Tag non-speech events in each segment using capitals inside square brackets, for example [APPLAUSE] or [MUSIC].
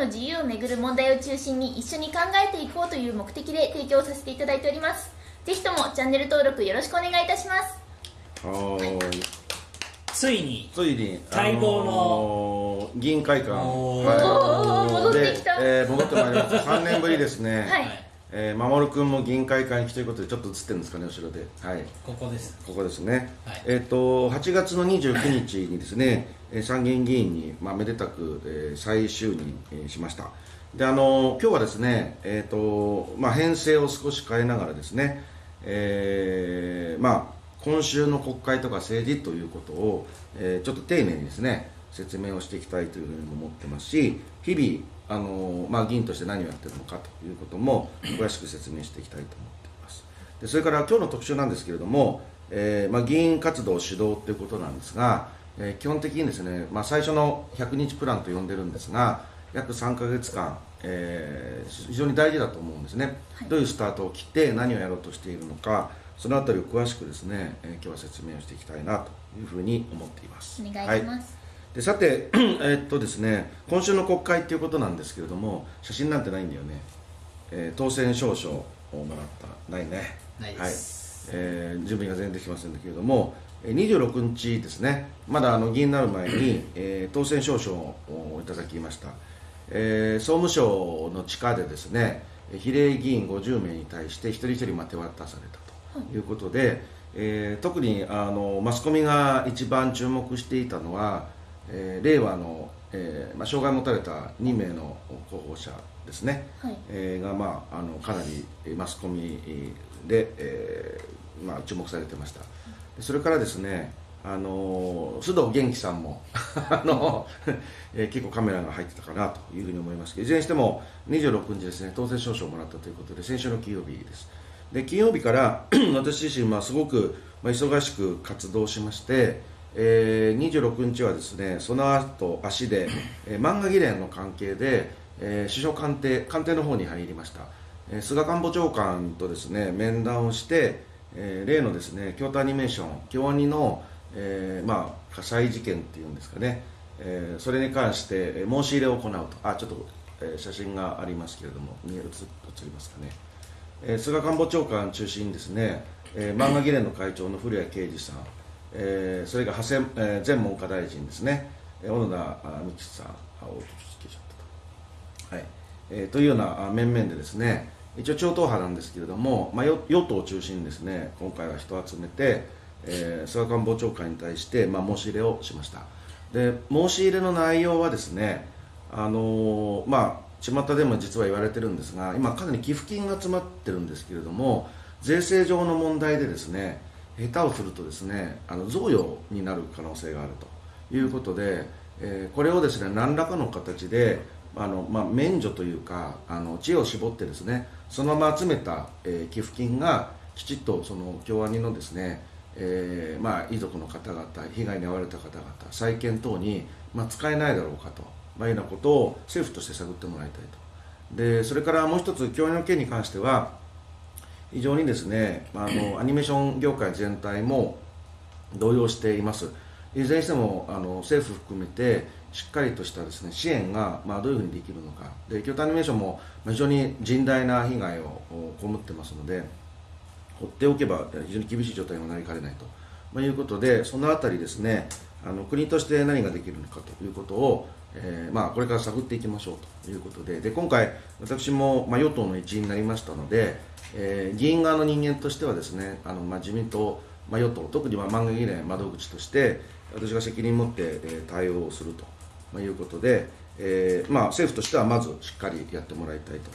の自由をめぐる問題を中心に一緒に考えていこうという目的で提供させていただいております。ぜひともチャンネル登録よろしくお願いいたします。はーい。ついについに待望のの議員会館。おーおー戻ってきた。で、えー戻ってまいりました3年ぶりですね。はいえー、守君も議員会館に来ということでちょっと映ってるんですかね後ろで。はい。ここです。ここですね、はい。えっ、と8月の29日にですね、[LAUGHS] えー参議院議員に、まあ、めでたく、えー再就任、えーしました。であの今日はですねえっ、とまあ編成を少し変えながらですねえーまあ今週の国会とか政治ということを、えーちょっと丁寧にですね説明をしていきたいというふうに思ってますし日々あの、まあ、議員として何をやってるのかということも詳しく説明していきたいと思っています。でそれから今日の特集なんですけれども、えーまあ、議員活動指導ということなんですが、えー基本的にですね、まあ、最初の100日プランと呼んでるんですが約3ヶ月間、えー非常に大事だと思うんですね、はい。どういうスタートを切って何をやろうとしているのかそのあたりを詳しくですね、えー今日は説明をしていきたいなというふうに思っています。お願いします、でさて、[CLEARS THROAT] えーっとですね、今週の国会ということなんですけれども、写真なんてないんだよね、えー当選証書をもらった、ないね、ないです。はい。えー準備が全然できませんけれども、えー26日ですね、まだあの議員になる前に、[CLEARS THROAT] えー当選証書をいただきました、えー総務省の地下でですね、比例議員50名に対して一人一人まあ手渡されたということで、えー特にあのマスコミが一番注目していたのは、えー令和の、えーまあ、障害を持たれた2名の候補者ですね、はい。えーが、まあ、あのかなりえーマスコミで、えーまあ、注目されてました。でそれからですねあの須藤元気さんも [LAUGHS] あの、えー結構カメラが入ってたかなというふうに思いますけどいずれにしても26日ですね当選証書をもらったということで先週の金曜日です。で金曜日から [CLEARS THROAT] 私自身はすごく、まあ、忙しく活動しまして、えー26日はですねその後足で、えー漫画議連の関係で、えー首相官邸官邸の方に入りました、えー菅官房長官とですね面談をして、えー例のですね京都アニメーション京アニの、えーまあ、火災事件っていうんですかね、えーそれに関してえー申し入れを行うと。あちょっと、えー写真がありますけれども見え映映りますかね。えー菅官房長官中心にですね、えー漫画議連の会長の古谷啓二さん、えーそれから長谷、えー前文科大臣ですね、小野田あ美樹さん、あ、おと消えちゃったと。はいえーというような面々でですね、一応超党派なんですけれども、まあ、与与党を中心にですね、今回は人を集めて、えー菅官房長官に対して、まあ、申し入れをしました。で申し入れの内容はですね、あのーまあ巷でも実は言われてるんですが今かなり寄付金が詰まってるんですけれども税制上の問題でですね下手をするとですねあの贈与になる可能性があるということで、えーこれをですね何らかの形であの、まあ、免除というかあの知恵を絞ってですねそのまま集めた、えー寄付金がきちっとその京アニのですねえーまあ、遺族の方々、被害に遭われた方々、再建等に、まあ、使えないだろうかと、まあ、いうようなことを政府として探ってもらいたいと。でそれからもう一つ、教員の件に関しては、非常にですね、あ、のアニメーション業界全体も動揺しています。いずれにしてもあの政府含めてしっかりとしたですね支援が、まあ、どういうふうにできるのかで京都アニメーションも非常に甚大な被害を被ってますので放っておけば非常に厳しい状態にもなりかねないと、まあ、いうことでそのあたりですねあの国として何ができるのかということを、えーまあ、これから探っていきましょうということで。で今回私も、まあ、与党の一員になりましたので、えー議員側の人間としてはですねあの、まあ、自民党、まあ、与党特にまあ漫画議連窓口として私が責任を持って、えー対応をすると、まあ、いうことで、えーまあ、政府としてはまずしっかりやってもらいたいと、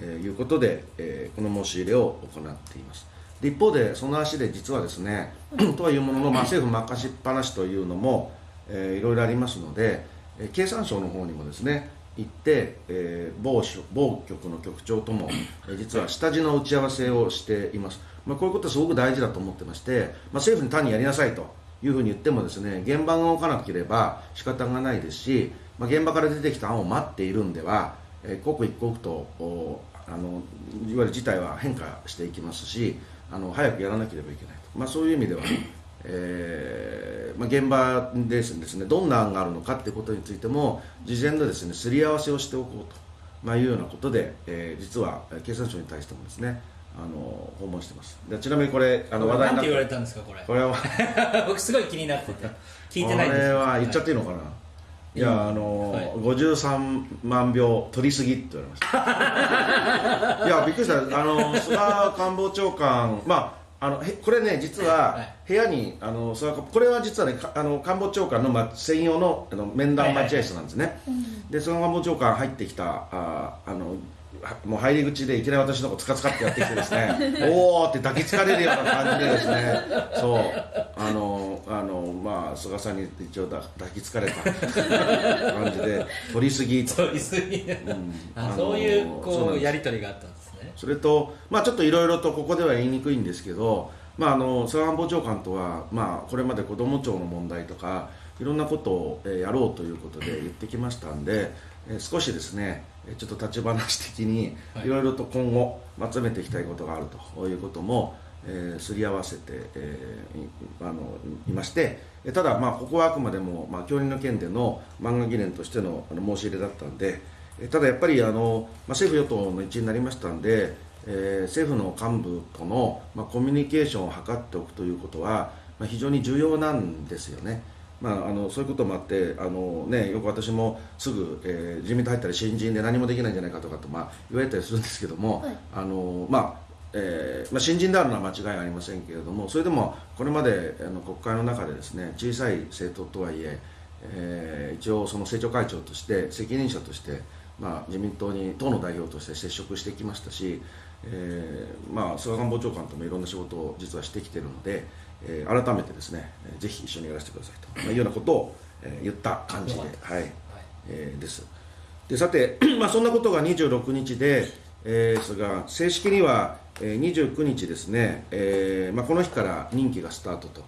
えーいうことで、えーこの申し入れを行っています。一方でその足で実はですね [CLEARS THROAT] とはいうものの、まあ、政府任しっぱなしというのも、えーいろいろありますので、経産省の方にもですね行って、えー某某局の局長とも、実は下地の打ち合わせをしています、まあ、こういうことはすごく大事だと思ってまして、まあ、政府に単にやりなさいというふうに言ってもですね現場が動かなければ仕方がないですし、まあ、現場から出てきた案を待っているんでは、えー刻一刻とあのいわゆる事態は変化していきますしあの早くやらなければいけないと、まあ、そういう意味では、えーまあ、現場でですねどんな案があるのかってことについても事前のですねすり合わせをしておこうと、まあ、いうようなことで、えー実はえー経産省に対してもですねあの訪問してます。でちなみにこれあの話題なんて言われたんですかこれ？これは [LAUGHS] 僕すごい気になってて聞いてないんこですれは言っちゃっていいのかな、い、やあの、はい。53万票取りすぎって言われました。いやびっくりした。あの菅官房長官まああのへこれね実ははい部屋にあの菅これは実はねかあの官房長官の、ま、専用のあの面談待合室なんですね、で菅官房長官入ってきたああのはもう入り口でいきなり私のことつかつかってやってきてですね [LAUGHS] おーって抱きつかれるような感じでですねそう。あのあのまあ菅さんに一応だ抱きつかれた [LAUGHS] 感じで取りすぎ。とそういすぎ。ああのそういうこうやり取りがあったんですねそれと、まあ、ちょっといろいろとここでは言いにくいんですけど、まあ、あの菅官房長官とは、まあ、これまで子ども庁の問題とかいろんなことを、えーやろうということで [CLEARS THROAT] 言ってきましたんで、えー少しですねえーちょっと立ち話的にはい。いろいろと今後まとめていきたいことがあるということも、えーすり合わせて、えーいあのいましてえーただ、まあ、ここはあくまでも、まあ、教員の件での漫画議連としてのあの申し入れだったんでえーただやっぱりあの、まあ、政府・与党の一員になりましたんで、えー政府の幹部との、まあ、コミュニケーションを図っておくということは、まあ、非常に重要なんですよね。まあ、あのそういうこともあってあの、ね、よく私もすぐ、えー自民党入ったら新人で何もできないんじゃないかとかと、まあ、言われたりするんですけども、はいあのまあえーまあ、新人であるのは間違いありませんけれどもそれでもこれまであの国会の中でですね小さい政党とはいええー一応その政調会長として責任者として、まあ、自民党に党の代表として接触してきましたし、えーまあ、菅官房長官ともいろんな仕事を実はしてきているので、えー改めてですねえーぜひ一緒にやらせてくださいと、まあ、いうようなことを、えー言った感じではい。えーです。でさて、[CLEARS THROAT] まあ、そんなことが26日で、えーですが正式には、えー29日ですね、えーまあ、この日から任期がスタートと。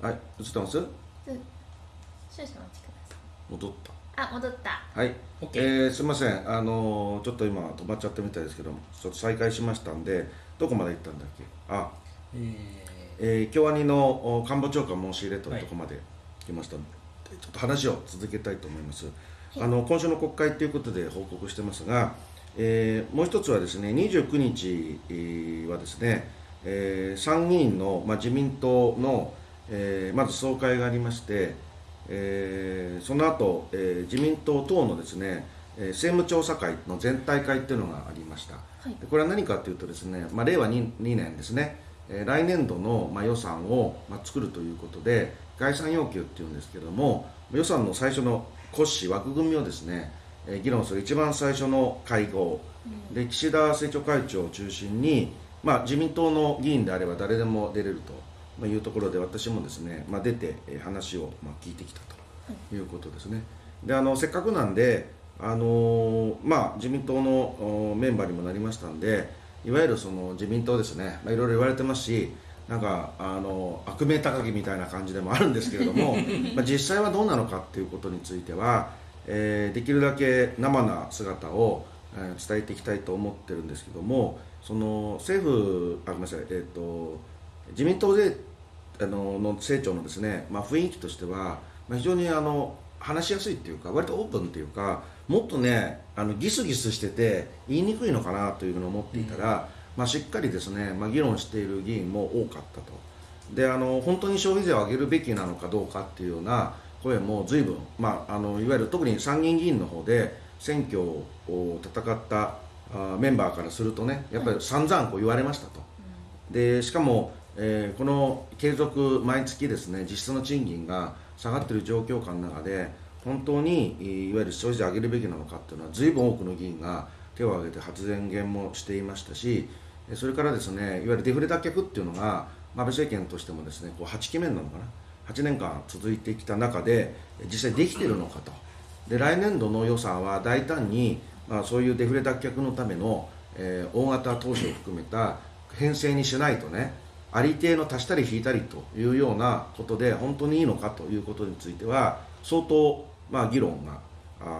はい映ってます？少々お待ちくださ戻った。いあ戻った。はい、OK えーすみません、あのーちょっと今止まっちゃったみたいですけども、ちょっと再開しましたんで、どこまで行ったんだっけ、あ、ええー京アニのお官房長官申し入れというところまで来ましたので、ちょっと話を続けたいと思います。あの今週の国会ということで報告してますが、えーもう一つはですね、29日えーはですね、えー参議院の、まあ、自民党の、えーまず総会がありまして、えーその後、えー自民党等のですね、えー政務調査会の全体会っていうのがありました、はい。でこれは何かというとですね、まあ、令和 2, 2年ですね、えー来年度の、まあ、予算を、まあ、作るということで概算要求っていうんですけども予算の最初の骨子枠組みをですね、えー議論する一番最初の会合、で岸田政調会長を中心に、まあ、自民党の議員であれば誰でも出れるとまあいうところで私もですね、まあ、出てえー話をまあ聞いてきたということですね。であのせっかくなんで、あのーまあ、自民党のおメンバーにもなりましたんでいわゆるその自民党ですね、まあ、いろいろ言われてますしなんかあの悪名高きみたいな感じでもあるんですけれども [LAUGHS] まあ実際はどうなのかっていうことについては、えーできるだけ生な姿を、えー伝えていきたいと思ってるんですけどもその政府あごめんなさい、えー、と自民党であのの政調のですね、まあ、雰囲気としては、まあ、非常にあの話しやすいっていうか割とオープンっていうかもっとねあのギスギスしてて言いにくいのかなというふうに思っていたら、まあ、しっかりですね、まあ、議論している議員も多かったと。であの本当に消費税を上げるべきなのかどうかっていうような声も随分、まあ、あのいわゆる特に参議院議員の方で選挙を戦ったあメンバーからするとねやっぱり散々こう言われましたと。でしかも、えーこの継続毎月ですね実質の賃金が下がっている状況下の中で本当にいわゆる消費税上げるべきなのかっていうのは随分多くの議員が手を挙げて発言もしていましたしそれからですねいわゆるデフレ脱却っていうのが、安倍政権としてもですねこう8期目なのかな8年間続いてきた中で実際できているのかと。で来年度の予算は大胆に、まあ、そういうデフレ脱却のための、えー大型投資を含めた編成にしないとねありていの足したり引いたりというようなことで本当にいいのかということについては相当、まあ、議論が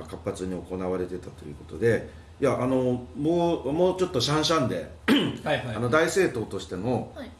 活発に行われてたということでいやあのもうもうちょっとシャンシャンではいはい。あの大政党としてのはい。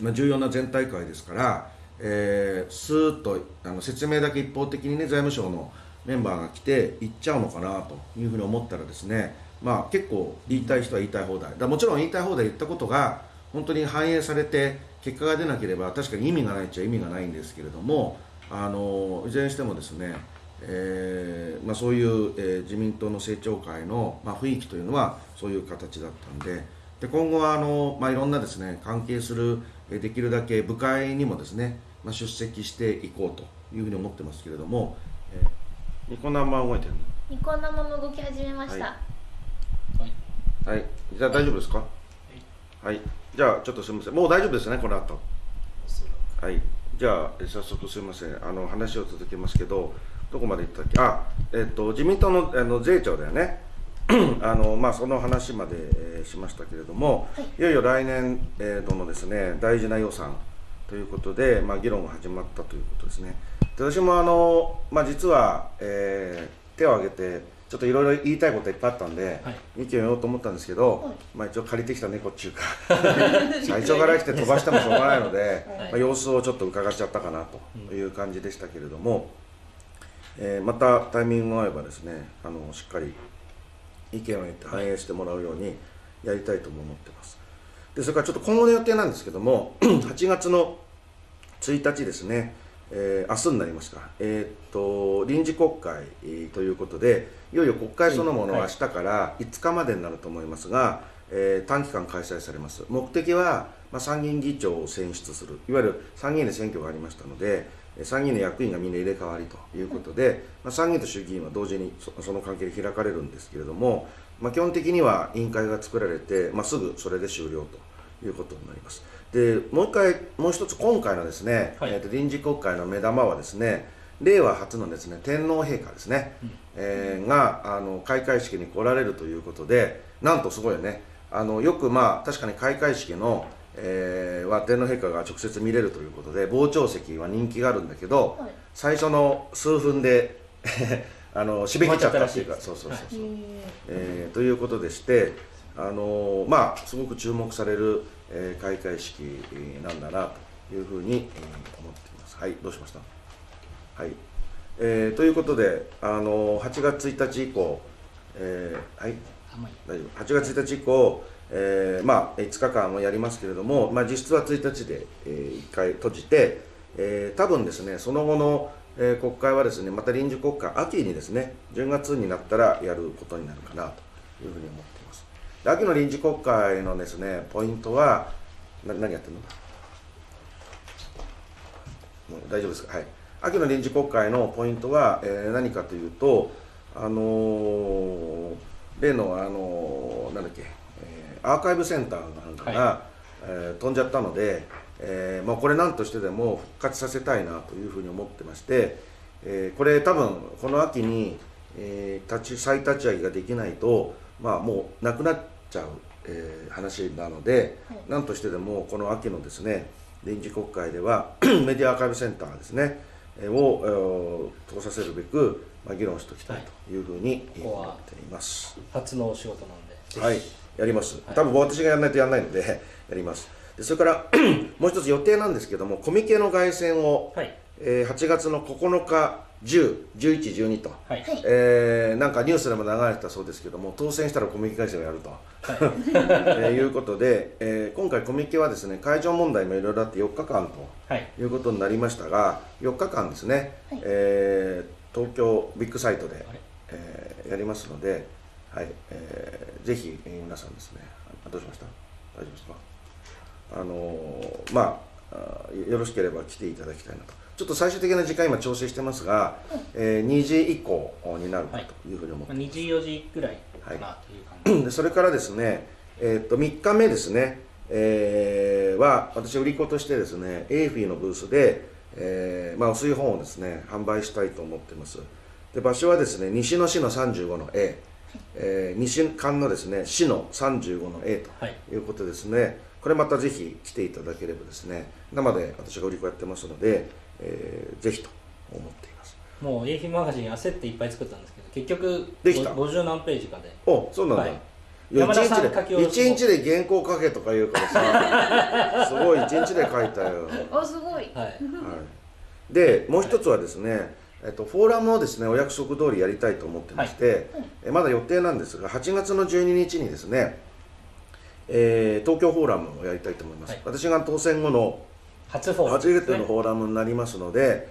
まあ、重要な全体会ですから、えー、スーッとあの説明だけ一方的にね財務省のメンバーが来て行っちゃうのかなというふうに思ったらですねまあ結構言いたい人は言いたい放題。だもちろん言いたい放題言ったことが本当に反映されて結果が出なければ確かに意味がないっちゃ意味がないんですけれどもあのいずれにしてもですね、えーまあ、そういう、えー自民党の政調会の、まあ、雰囲気というのはそういう形だったんでで今後はあの、まあ、いろんなですね関係するえーできるだけ部会にもですね、まあ、出席していこうというふうに思ってますけれども、えーニコ生動いてるニコ生も動き始めました、ははい。じゃあ大丈夫ですか？はい、じゃあちょっとすみません。もう大丈夫ですねこの後。はい。じゃあえ早速すみません。あの話を続けますけどどこまで行ったっけ？あえっと自民党のあの税調だよね。[CLEARS THROAT] あのまあその話まで、えーしましたけれども、はい。い、よいよ来年、えー度のですね大事な予算ということで、まあ、議論が始まったということですね。で私もあの、まあ、実は、えー手を挙げてちょっといろいろ言いたいこといっぱいあったんで、はい。意見を言おうと思ったんですけど、はい。まあ、一応借りてきた猫っていうか最初から来て飛ばしてもしょうがないので、はい。まあ、様子をちょっと伺っちゃったかなという感じでしたけれども、えーまたタイミングが合えばですねあのしっかり意見を言って反映してもらうようにやりたいとも思ってます。でそれからちょっと今後の予定なんですけども [CLEARS THROAT] 8月の1日ですね、えー明日になりますか、えーっと臨時国会えーということでいよいよ国会そのものは明日から5日までになると思いますが、えー短期間開催されます。目的は、まあ、参議院議長を選出する。いわゆる参議院で選挙がありましたのでえー参議院の役員がみんな入れ替わりということで、まあ、参議院と衆議院は同時にそその関係で開かれるんですけれども、まあ、基本的には委員会が作られて、まあ、すぐそれで終了ということになります。でもう一回、もう一つ今回のですね、はい。えーと臨時国会の目玉はですね、令和初のですね天皇陛下ですね、えーがあの開会式に来られるということで、なんとすごいよね、あのよくまあ確かに開会式の、えーは天皇陛下が直接見れるということで、傍聴席は人気があるんだけど、はい。最初の数分で [LAUGHS] あの締め切っちゃったっていうか、終わっちゃったらしいです。そうそうそうそう。へえーということでして、あのーまあ、すごく注目される、えー開会式なんだなというふうに、えー思っています。はい、どうしました？はい、えーということで、あのー8月1日以降、えーはい、大丈夫。8月1日以降、えーまあ、5日間をやりますけれども、まあ、実質は1日で、え1回閉じて、えー多分ですねその後の、えー国会はですねまた臨時国会秋にですね10月になったらやることになるかなというふうに思っていますで秋の臨時国会のですねポイントはな何やってるの？大丈夫ですか？はい。秋の臨時国会のポイントは、えー何かというとあのー例の、あのーなんだっけ、えーアーカイブセンターなんかが、はえー飛んじゃったので、えーまあ、これ何としてでも復活させたいなというふうに思ってまして、えーこれ多分この秋に、えー立ち再立ち上げができないと、まあ、もうなくなっちゃう、えー話なので、はい何としてでもこの秋のですね臨時国会では [CLEARS THROAT] メディアアーカイブセンターですねえーを、えー通させるべく、まあ、議論しておきたいというふうに思っています。初のお仕事なんではい、やります。はい多分私がやらないとやらないので [LAUGHS] やります。でそれから [CLEARS THROAT] もう一つ予定なんですけどもコミケの凱旋を、はいえー8月の9日10、11、12と、はい。はい。えーなんかニュースでも流れてたそうですけども当選したらコミケ凱旋をやると、[LAUGHS] えーいうことで、えー今回コミケはですね会場問題もいろいろあって4日間とはい。いうことになりましたが4日間ですね、はい。えー東京ビッグサイトでえーやりますので、はいえーぜひ、えー皆さんですねあどうしました？大丈夫ですか？あのーまあよろしければ来ていただきたいなとちょっと最終的な時間今調整してますが、えー2時以降になるかというふうに思ってまあ、2時4時ぐらいかなという感じ、でそれからですね、えー、と3日目ですね、えーは私売り子としてですねエーフィーのブースで、えーまあ、お水本をですね販売したいと思っています。で場所はですね西の市の35の A、えー西館のですね市の35の A はい。ということですね。これまたぜひ来ていただければですね生で私が売り子やってますので、えーぜひと思っています。もう AF マガジン焦っていっぱい作ったんですけど結局できた？ご50何ページかで。おそうなんだ、はい。いや山田さん一日で一日で原稿書けとか言うからさ [LAUGHS] すごい一日で書いたよ、はおすごい。はい。い、でもう一つはですね、えっと、フォーラムをですねお約束通りやりたいと思ってまして、えまだ予定なんですが8月の12日にですね、えー東京フォーラムをやりたいと思います、はい。私が当選後の初フォーラム初めてのフォーラムになりますので、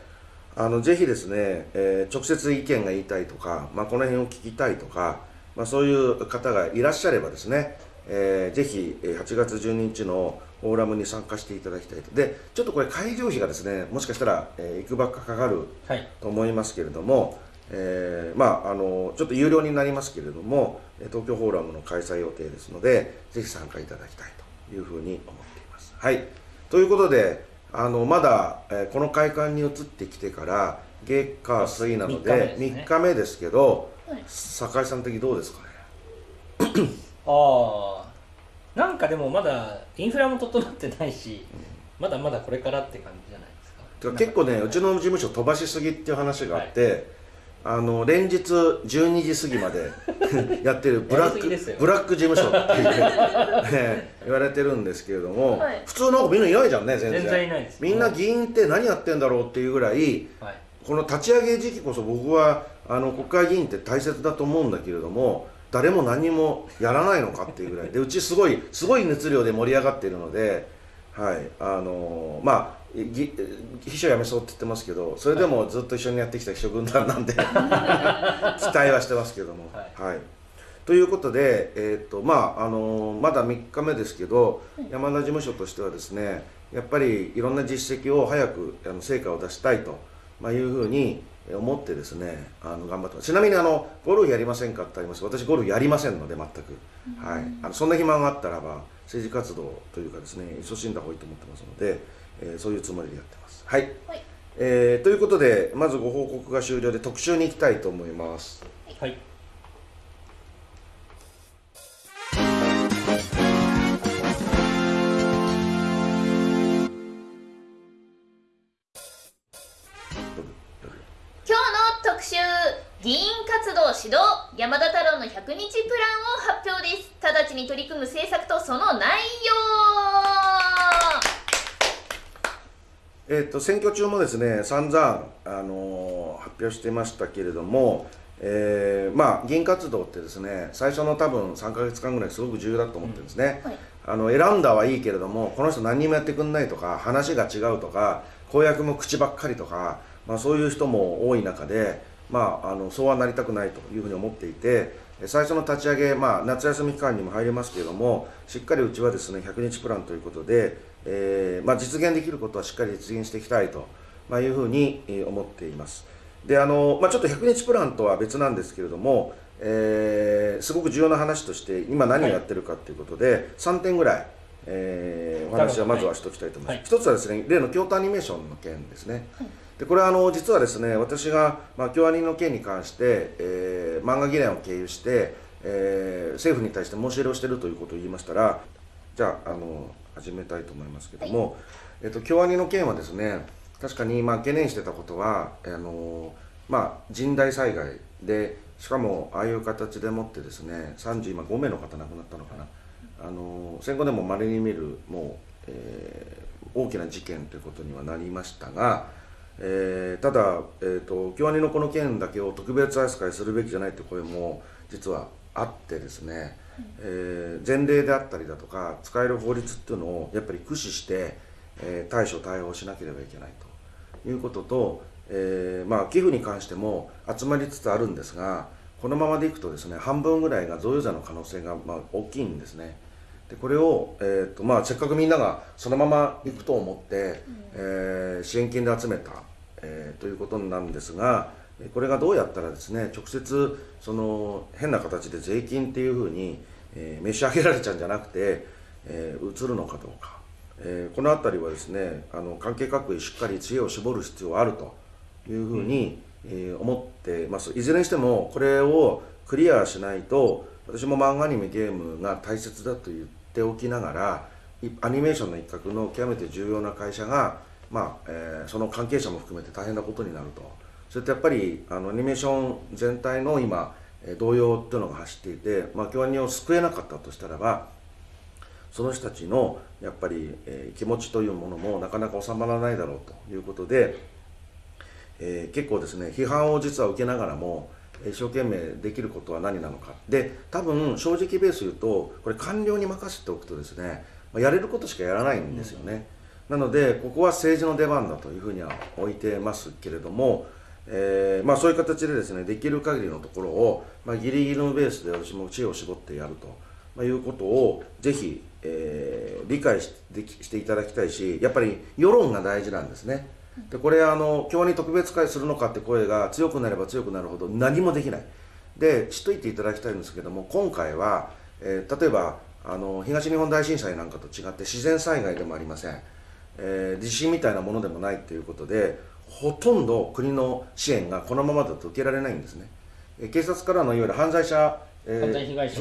あのぜひですね、えー直接意見が言いたいとか、まあ、この辺を聞きたいとか、まあ、そういう方がいらっしゃればですね、えーぜひえー8月12日のフォーラムに参加していただきたいと。でちょっとこれ会場費がですねもしかしたら、えー、いくばっかかかるはい。と思いますけれども、えーまああのちょっと有料になりますけれどもえー東京フォーラムの開催予定ですのでぜひ参加いただきたいというふうに思っています。はい。ということであのまだ、えーこの会館に移ってきてから月火水なので三日目ですね。3日目ですけど、はい。酒井さん的にどうですかね？ああなんかでもまだインフラも整ってないし、まだまだこれからって感じじゃないですか。結構ねうちの事務所飛ばしすぎっていう話があって、あの連日12時過ぎまで [LAUGHS] やってるブラックブラック事務所っていう、ね、言われてるんですけれども、はい。普通なんかみんないないじゃんね全然全然いないです。みんな議員って何やってんだろうっていうぐらいはい。この立ち上げ時期こそ僕はあの国会議員って大切だと思うんだけれども誰も何もやらないのかっていうぐらい。でうちすごいすごい熱量で盛り上がっているので、はい。あのまあぎ秘書辞めそうって言ってますけどそれでもずっと一緒にやってきた秘書軍団なんで [LAUGHS] 期待はしてますけども。はい。はい。ということで、えーとまああのまだ3日目ですけど、山田事務所としてはですねやっぱりいろんな実績を早くあの成果を出したいと、まあ、いうふうに思ってですねあの頑張ってます。ちなみにあのゴルフやりませんかってあります。私ゴルフやりませんので全く、はい、あのそんな暇があったらば政治活動というかですね勤しんだ方がいいと思ってますので、えーそういうつもりでやってます。はい、はい。えーということでまずご報告が終了で特集に行きたいと思います。はい。今日の特集議員活動指導山田太郎の100日プランを発表です。直ちに取り組む政策とその内容えー、と選挙中もですね散々、あのー発表してましたけれども、えーまあ、議員活動ってですね最初の多分3か月間ぐらいすごく重要だと思ってるんですね、はい。あの選んだはいいけれどもこの人何にもやってくんないとか話が違うとか公約も口ばっかりとか、まあ、そういう人も多い中で、まあ、あのそうはなりたくないというふうに思っていてえ最初の立ち上げ、まあ、夏休み期間にも入りますけれどもしっかりうちはですね100日プランということで、えーまあ、実現できることはしっかり実現していきたいと、まあ、いうふうにえー思っています。であのまあ、ちょっと100日プランとは別なんですけれども、えーすごく重要な話として今何をやってるかということで、3点ぐらい、えーお話はまずはしておきたいと思います、はい。一つはですね例の京都アニメーションの件ですね、でこれはあの実はですね私が、まあ、京アニの件に関して、えー漫画議連を経由して、えー政府に対して申し入れをしているということを言いましたらじゃああの始めたいと思いますけども、えっと京アニの件はですね確かにまあ懸念してたことはあのまあ甚大災害でしかもああいう形でもってですね35名の方亡くなったのかな。あの戦後でもまれに見るもう、えー大きな事件ということにはなりましたが、えーただ、えー、と京アニのこの件だけを特別扱いするべきじゃないという声も実はあってですね、えー前例であったりだとか使える法律っていうのをやっぱり駆使して、えー対処対応しなければいけないということと、えーまあ、寄付に関しても集まりつつあるんですがこのままでいくとですね半分ぐらいが贈与税の可能性がまあ大きいんですね。でこれを、えーとまあ、せっかくみんながそのまま行くと思って、えー支援金で集めた、えーということなんですがえーこれがどうやったらですね直接その変な形で税金っていうふうに、えー召し上げられちゃうんじゃなくて、えー移るのかどうか、えーこの辺りはですねあの関係各位しっかり知恵を絞る必要があるというふうに、えー思ってます。いずれにしてもこれをクリアしないと私も漫画アニメゲームが大切だと言っておきながらいアニメーションの一角の極めて重要な会社が、まあえーその関係者も含めて大変なことになるとそれってやっぱりあのアニメーション全体の今、えー動揺っていうのが走っていて、まあ、京アニを救えなかったとしたらばその人たちのやっぱり、えー気持ちというものもなかなか収まらないだろうということで、えー結構ですね批判を実は受けながらもえー一生懸命できることは何なのか。で多分正直ベース言うとこれ官僚に任せておくとですね、まあやれることしかやらないんですよね、なのでここは政治の出番だというふうには置いてますけれども、えーまあ、そういう形でですねできる限りのところを、まあ、ギリギリのベースで私も知恵を絞ってやると、まあ、いうことをぜひ、えー理解ししていただきたいしやっぱり世論が大事なんですね。でこれあの今日に特別会するのかって声が強くなれば強くなるほど何もできないで知っといていただきたいんですけども今回は、えー例えばあの東日本大震災なんかと違って自然災害でもありません、えー地震みたいなものでもないということでほとんど国の支援がこのままだと受けられないんですね、えー警察からのいわゆる犯罪者、えー犯罪被害者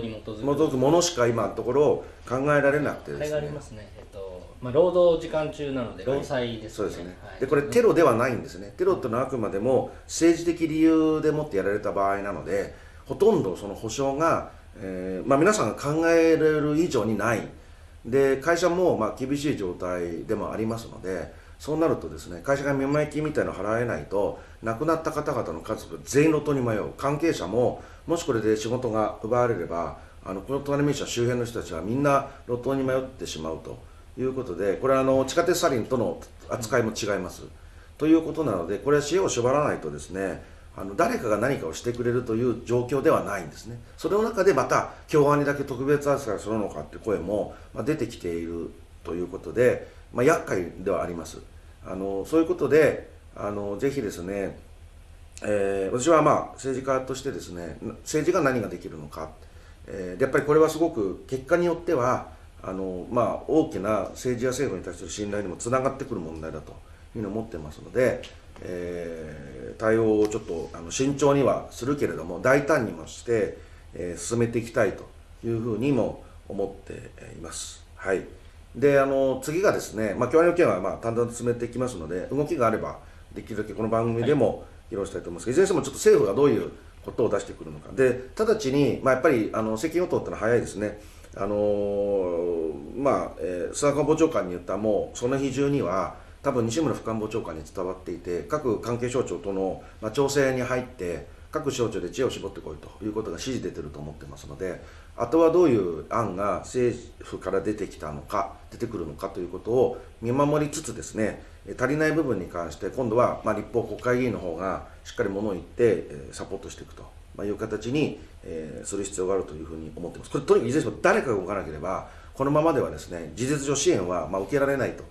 に基づくものしか今のところ考えられなくてですね。あれがありますね。えっとまあ労働時間中なので労災ですそうですね、はい。でこれテロではないんですね。テロっていうのはあくまでも政治的理由でもってやられた場合なのでほとんどその保証が、えーまあ、皆さんが考えられる以上にない。で会社もまあ厳しい状態でもありますのでそうなるとですね会社が見舞い金みたいなのを払えないと亡くなった方々の家族全員路頭に迷う。関係者ももしこれで仕事が奪われればあのこの隣町周辺の人たちはみんな路頭に迷ってしまうと。いうことでこれはあの地下鉄サリンとの扱いも違います。ということなのでこれは知恵を絞らないとですねあの誰かが何かをしてくれるという状況ではないんですね。それの中でまた共和にだけ特別扱いするのかって声も、出てきているということで、まあ、厄介ではありますあのそういうことであのぜひですね、えー私はまあ政治家としてですね政治が何ができるのか、えーやっぱりこれはすごく結果によってはあの、まあ、大きな政治や政府に対する信頼にもつながってくる問題だというふうに思ってますので、えー対応をちょっとあの慎重にはするけれども大胆にもして、えー進めていきたいというふうにも思っています。はいであの次がですね、まあ、共和の件はまあ淡々と進めていきますので動きがあればできるだけこの番組でも披露したいと思いますが、い、ずれにしてもちょっと政府がどういうことを出してくるのか。で直ちに、まあ、やっぱりあの政権与党ってのは早いですね。あのーまあ、えー菅官房長官に言ったもうその日中には多分西村副官房長官に伝わっていて各関係省庁との、まあ、調整に入って各省庁で知恵を絞ってこいということが指示出てると思ってますのであとはどういう案が政府から出てきたのか出てくるのかということを見守りつつですねえー足りない部分に関して今度は、まあ、立法国会議員の方がしっかりものを言って、えーサポートしていくと、まあ、いう形に、えーする必要があるというふうに思っています。これとにかくいずれにしても誰かが動かなければこのままではですね事実上支援は、まあ、受けられないと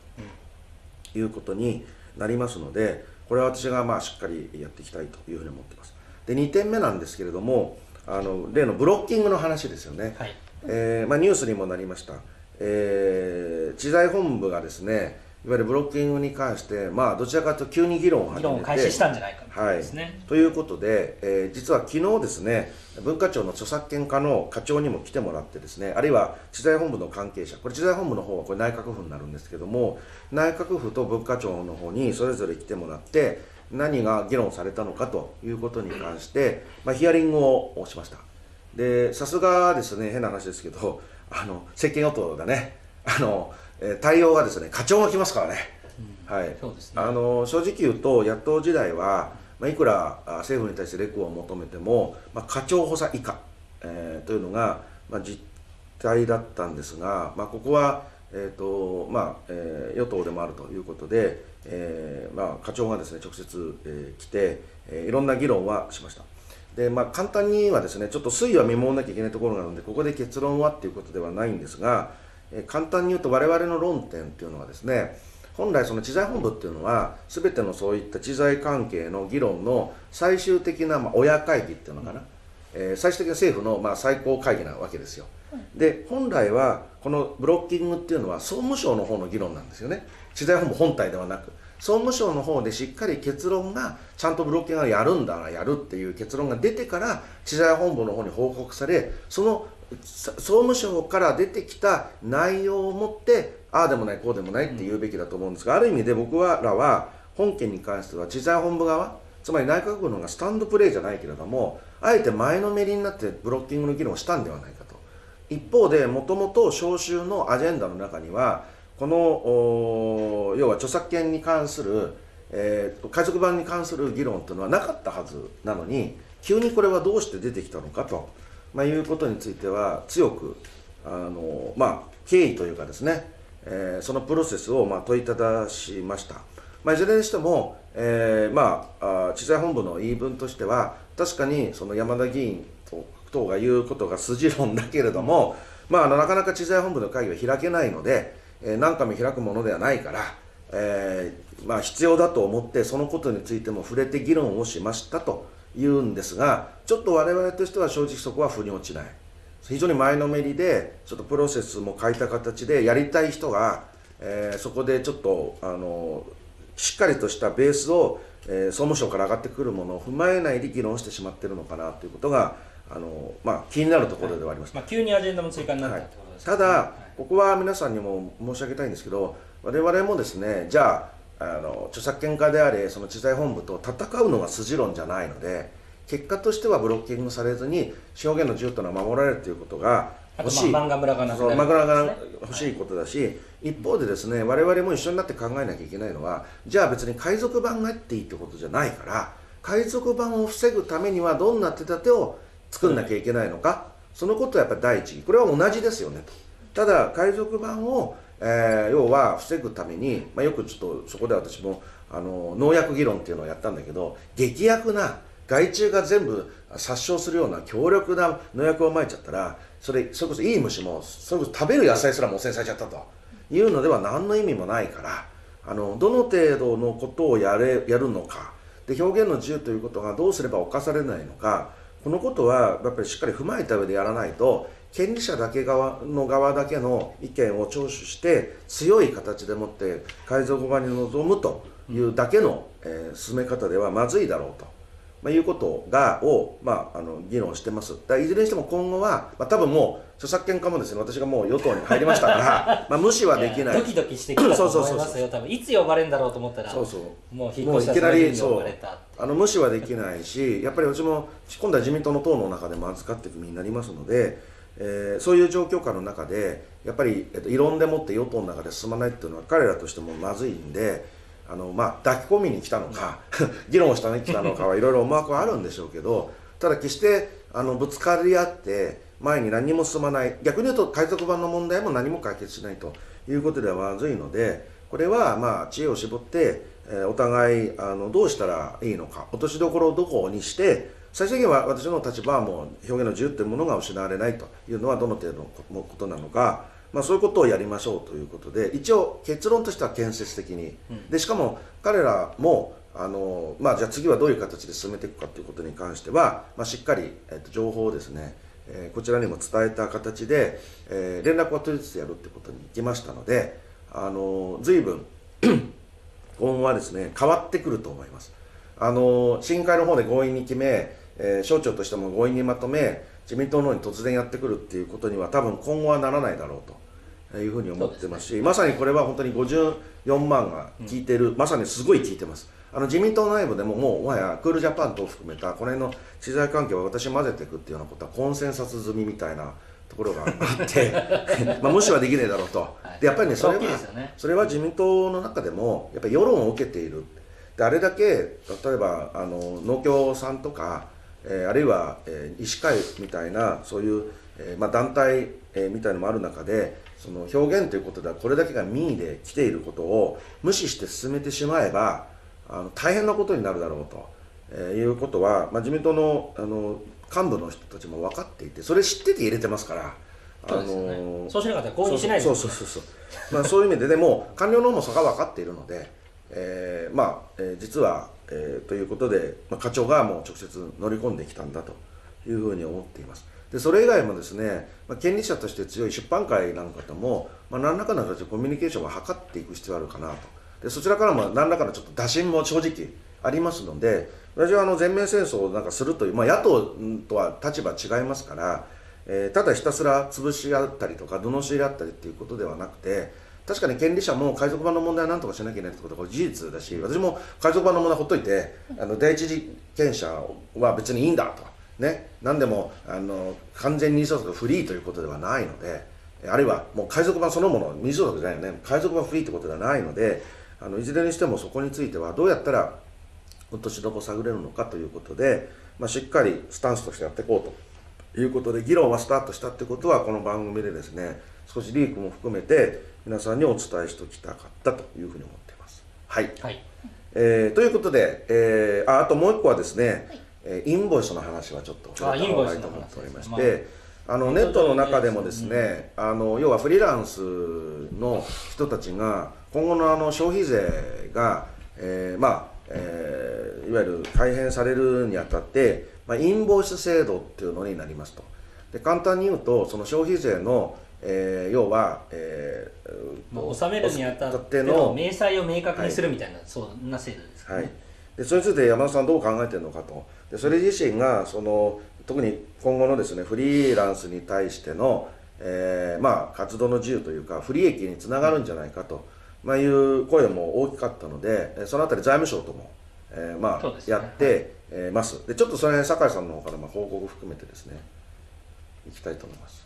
いうことになりますのでこれは私がまあしっかりやっていきたいというふうに思っています。で2点目なんですけれどもあの例のブロッキングの話ですよね、はい。えーまあ、ニュースにもなりました、えー知財本部がですねいわゆるブロッキングに関して、まあ、どちらかというと急に議論を始めて議論を開始したんじゃないかってことはい。ということで、えー実は昨日ですね文化庁の著作権課の課長にも来てもらってですねあるいは知財本部の関係者これ知財本部の方はこれ内閣府になるんですけども内閣府と文化庁の方にそれぞれ来てもらって何が議論されたのかということに関して、まあ、ヒアリングをしました。でさすがですね変な話ですけどあの政権与党だね。あの、えー対応がですね課長が来ますからね、はい。そうですね。あの正直言うと野党時代は、まあ、いくらあ政府に対してレクを求めても、まあ、課長補佐以下、えーというのが、まあ、実態だったんですが、まあ、ここは、えーとまあえー与党でもあるということで、えーまあ、課長がですね直接、えー来て、えーいろんな議論はしました。でまあ、簡単にはですねちょっと推移は見守らなきゃいけないところなのでここで結論はっていうことではないんですが、えー簡単に言うと我々の論点っていうのはですね本来その知財本部っていうのは全てのそういった知財関係の議論の最終的なまあ親会議っていうのかな、えー最終的な政府のまあ最高会議なわけですよ。で本来はこのブロッキングっていうのは総務省の方の議論なんですよね知財本部本体ではなく総務省の方でしっかり結論がちゃんとブロッキングがやるんだなやるっていう結論が出てから知財本部の方に報告されその総務省から出てきた内容をもってああでもないこうでもないって言うべきだと思うんですが、ある意味で僕らは本件に関しては知財本部側つまり内閣府の方がスタンドプレーじゃないけれどもあえて前のめりになってブロッキングの議論をしたんではないかと。一方でもともと召集のアジェンダの中にはこの要は著作権に関する、えー、海賊版に関する議論というのはなかったはずなのに急にこれはどうして出てきたのかと、まあ、いうことについては強くあの、まあ、経緯というかですね、えー、そのプロセスをまあ問いただしました。まあ、いずれにしても、えー、まあ、知財本部の言い分としては確かにその山田議員等が言うことが筋論だけれども、まあ、あのなかなか知財本部の会議は開けないので、えー、何回も開くものではないから、えー、まあ、必要だと思ってそのことについても触れて議論をしましたというんですがちょっと我々としては正直そこは腑に落ちない。非常に前のめりでちょっとプロセスも変えた形でやりたい人が、えー、そこでちょっとあのしっかりとしたベースを、えー、総務省から上がってくるものを踏まえないで議論してしまっているのかなということがあの、まあ、気になるところではあります、はい、まあ、急にアジェンダも追加になったってことです、ね。はい、ただ、ここは皆さんにも申し上げたいんですけど我々もですねじゃああの著作権家であれその知財本部と戦うのが筋論じゃないので結果としてはブロッキングされずに表現の自由というのは守られるということが欲しい。漫画村がなくなる、が欲しいことだし、一方でですね我々も一緒になって考えなきゃいけないのはじゃあ別に海賊版があっていいってことじゃないから海賊版を防ぐためにはどんな手立てを作んなきゃいけないのか、そのことはやっぱり第一これは同じですよねとただ海賊版を、えー、要は防ぐために、まあ、よくちょっとそこで私もあの農薬議論っていうのをやったんだけど劇薬な害虫が全部殺傷するような強力な農薬をまいちゃったらそれそれこそいい虫もそれこそ食べる野菜すらも汚染されちゃったと。いうのでは何の意味もないからあのどの程度のことをやれやるのか。で表現の自由ということがどうすれば侵されないのか。このことはやっぱりしっかり踏まえた上でやらないと権利者だけ側の側だけの意見を聴取して強い形でもって海賊版に臨むというだけの、えー、進め方ではまずいだろうと。まあ、いうことがを、まあ、あの議論してます。だいずれにしても今後は、まあ、多分もう著作権家もですね私がもう与党に入りましたから [LAUGHS] まあ無視はできない。ドキドキしてきたと思いますよ。多分いつ呼ばれるんだろうと思ったらそうそう。もう引っ越したらに呼ばれたあの無視はできないしやっぱりうちも今度は自民党の党の中でも預かっていく身になりますので、えー、そういう状況下の中でやっぱり、えっと、異論でもって与党の中で進まないっていうのは彼らとしてもまずいんであの、まあ、抱き込みに来たのか [LAUGHS] 議論をしたに来たのかはいろいろ思惑はあるんでしょうけどただ決してあのぶつかり合って前に何も進まない逆に言うと海賊版の問題も何も解決しないということではまずいのでこれはまあ知恵を絞って、え、お互いあのどうしたらいいのか落としどころをどこにして最終的には私の立場はもう表現の自由というものが失われないというのはどの程度のことなのかまあ、そういうことをやりましょうということで一応結論としては建設的に、うん、でしかも彼らもあの、まあ、じゃあ次はどういう形で進めていくかということに関しては、まあ、しっかり、えっと、情報をですね、えー、こちらにも伝えた形で、えー、連絡を取りつつやるということにいきましたのであの随分 [CLEARS THROAT] 今後はですね変わってくると思います。あの審議会の方で強引に決め、えー、省庁としても強引にまとめ自民党の方に突然やってくるっていうことには多分今後はならないだろうと。いうふうに思ってますし、ね、まさにこれは本当に54万が聞いてる、うん、まさにすごい聞いてます。あの自民党内部でももうもはやクールジャパン等含めたこの辺の知財関係を私混ぜていくっていうようなことはコンセンサス済みみたいなところがあって [LAUGHS] まあ無視はできねえだろうと、はい、でやっぱりねそれは、ね、それは自民党の中でもやっぱり世論を受けているであれだけ例えばあの農協さんとか、えー、あるいは、えー、医師会みたいなそういう、えーまあ、団体、えー、みたいのもある中でその表現ということではこれだけが民意で来ていることを無視して進めてしまえばあの大変なことになるだろうと、えー、いうことは、まあ、自民党のあの幹部の人たちも分かっていてそれ知ってて入れてますから。あのー、そうしなかったら合意しないそうそうそうそうまあそういう意味ででも官僚の方もそこが分かっているので、えー、まあ、えー、実は、えー、ということで、まあ、課長がもう直接乗り込んできたんだというふうに思っています。でそれ以外もですね、まあ、権利者として強い出版界なんかとも、まあ、何らかの形でコミュニケーションを図っていく必要があるかなと。でそちらからも何らかのちょっと打診も正直ありますので私はあの全面戦争をなんかするという、まあ、野党とは立場違いますから、えー、ただひたすら潰し合ったりとか罵り合ったりっていうことではなくて確かに権利者も海賊版の問題は何とかしなきゃいけないってことはこれ事実だし私も海賊版の問題ほっといてあの第一次権者は別にいいんだとね、何でもあの完全に二相続フリーということではないのであるいはもう海賊版そのもの二相続じゃないよね海賊版フリーということではないのであのいずれにしてもそこについてはどうやったら落としどこ探れるのかということで、まあ、しっかりスタンスとしてやっていこうということで議論はスタートしたってことはこの番組でですね少しリークも含めて皆さんにお伝えしておきたかったというふうに思っています。はい、はい。えーということで、えーああともう一個はですね、はい。えーインボイスの話はちょっと触れた方がいいと思っておりまして、あのネットの中でもですね、あの要はフリーランスの人たちが今後のあの消費税が、えーまあえーいわゆる改変されるにあたって、まあ、インボイス制度っていうのになりますと。で簡単に言うとその消費税の、えー要は、えーまあ、納めるにあたっての明細を明確にするみたいな、そんな制度ですかはい。ね、、でそれについて山田さんどう考えてるのかと。でそれ自身がその特に今後のですねフリーランスに対しての、えーまあ、活動の自由というか不利益につながるんじゃないかと、まあ、いう声も大きかったのでえーそのあたり財務省とも、えーまあね。やって、えーます。でちょっとそれ酒井さんの方からまあ報告含めてですねいきたいと思います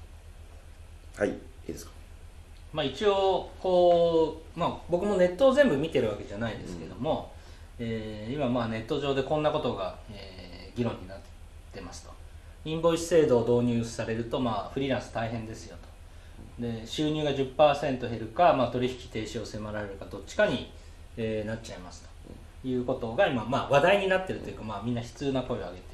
はいいいですか？まあ、一応こう、まあ、僕もネットを全部見てるわけじゃないですけども、えー今まあネット上でこんなことが、えー議論になってますと。インボイス制度を導入されると、まあ、フリーランス大変ですよと。で収入が10%減るか、まあ、取引停止を迫られるかどっちかに、えーなっちゃいますと。いうことが今、まあ、話題になってるというか、まあ、みんな悲痛な声を上げて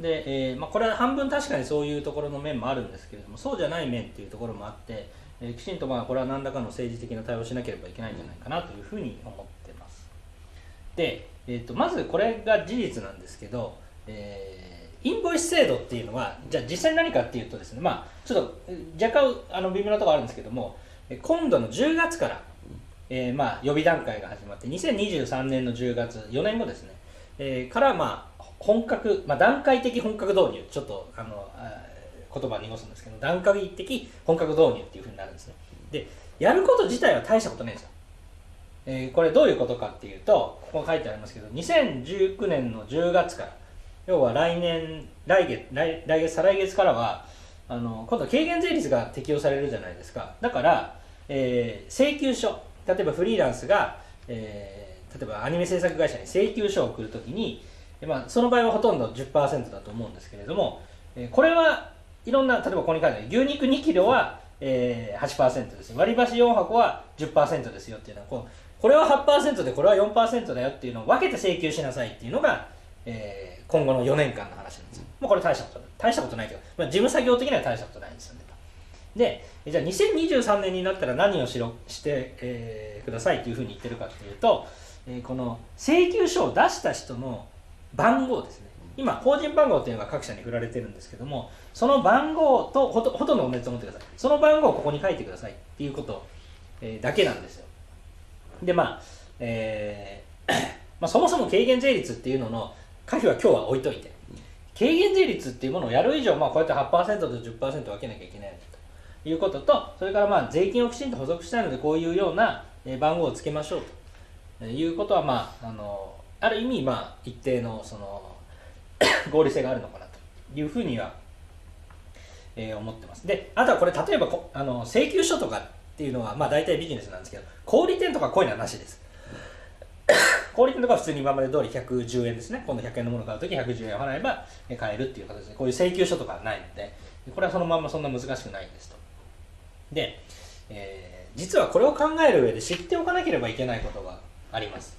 で、えーまあ、これは半分確かにそういうところの面もあるんですけれどもそうじゃない面っていうところもあって、えーきちんとまあこれは何らかの政治的な対応をしなければいけないんじゃないかなというふうに思ってます。で、えー、とまずこれが事実なんですけど、えーインボイス制度っていうのはじゃあ実際に何かっていうとですねまあちょっと若干あの微妙なところあるんですけども今度の10月から、えーまあ予備段階が始まって2023年の10月4年後ですね、えーからまあ本格、まあ、段階的本格導入ちょっとあの言葉濁すんですけど段階的本格導入っていうふうになるんですね。でやること自体は大したことないんですよ。えーこれどういうことかっていうとここ書いてありますけど2019年の10月から要は来年来月来来月再来月からはあの今度は軽減税率が適用されるじゃないですか。だから、えー請求書例えばフリーランスが、えー例えばアニメ制作会社に請求書を送るときに、まあ、その場合はほとんど10%だと思うんですけれども、えこれはいろんな例えばここに書いてある牛肉2キロは、えー、8%です割り箸4箱は10%ですよっていうのはこうこれは8%でこれは4%だよっていうのを分けて請求しなさいっていうのが、えー今後の4年間の話なんですよ、まあ、これ大したことない。大したことないけど、まあ、事務作業的には大したことないんですよね。でじゃあ2023年になったら何をしろして、えーくださいというふうに言ってるかっていうと、えーこの請求書を出した人の番号ですね。今法人番号っていうのが各社に振られてるんですけどもその番号とほとほとんど同じと思ってください。その番号をここに書いてくださいっていうこと、えーだけなんですよ。でまあ、えー [COUGHS] まあそもそも軽減税率っていうのの可否は今日は置いといて。軽減税率っていうものをやる以上、まあ、こうやって8%と10%分けなきゃいけないということとそれからまあ税金をきちんと補足したいのでこういうような番号をつけましょうと。いうことは、まあ、あのある意味、まあ、一定のその [COUGHS] 合理性があるのかなというふうには、えー思ってます。であとはこれ例えばこあの請求書とかっていうのは、まあ、大体ビジネスなんですけど小売店とかこういうのはなしです。[COUGHS] 小売店とか普通に今まで通り110円ですね。今度100円のもの買うとき110円払えば買えるっていう形でこういう請求書とかはないのでこれはそのまんまそんな難しくないんですと。で、えー実はこれを考える上で知っておかなければいけないことがあります。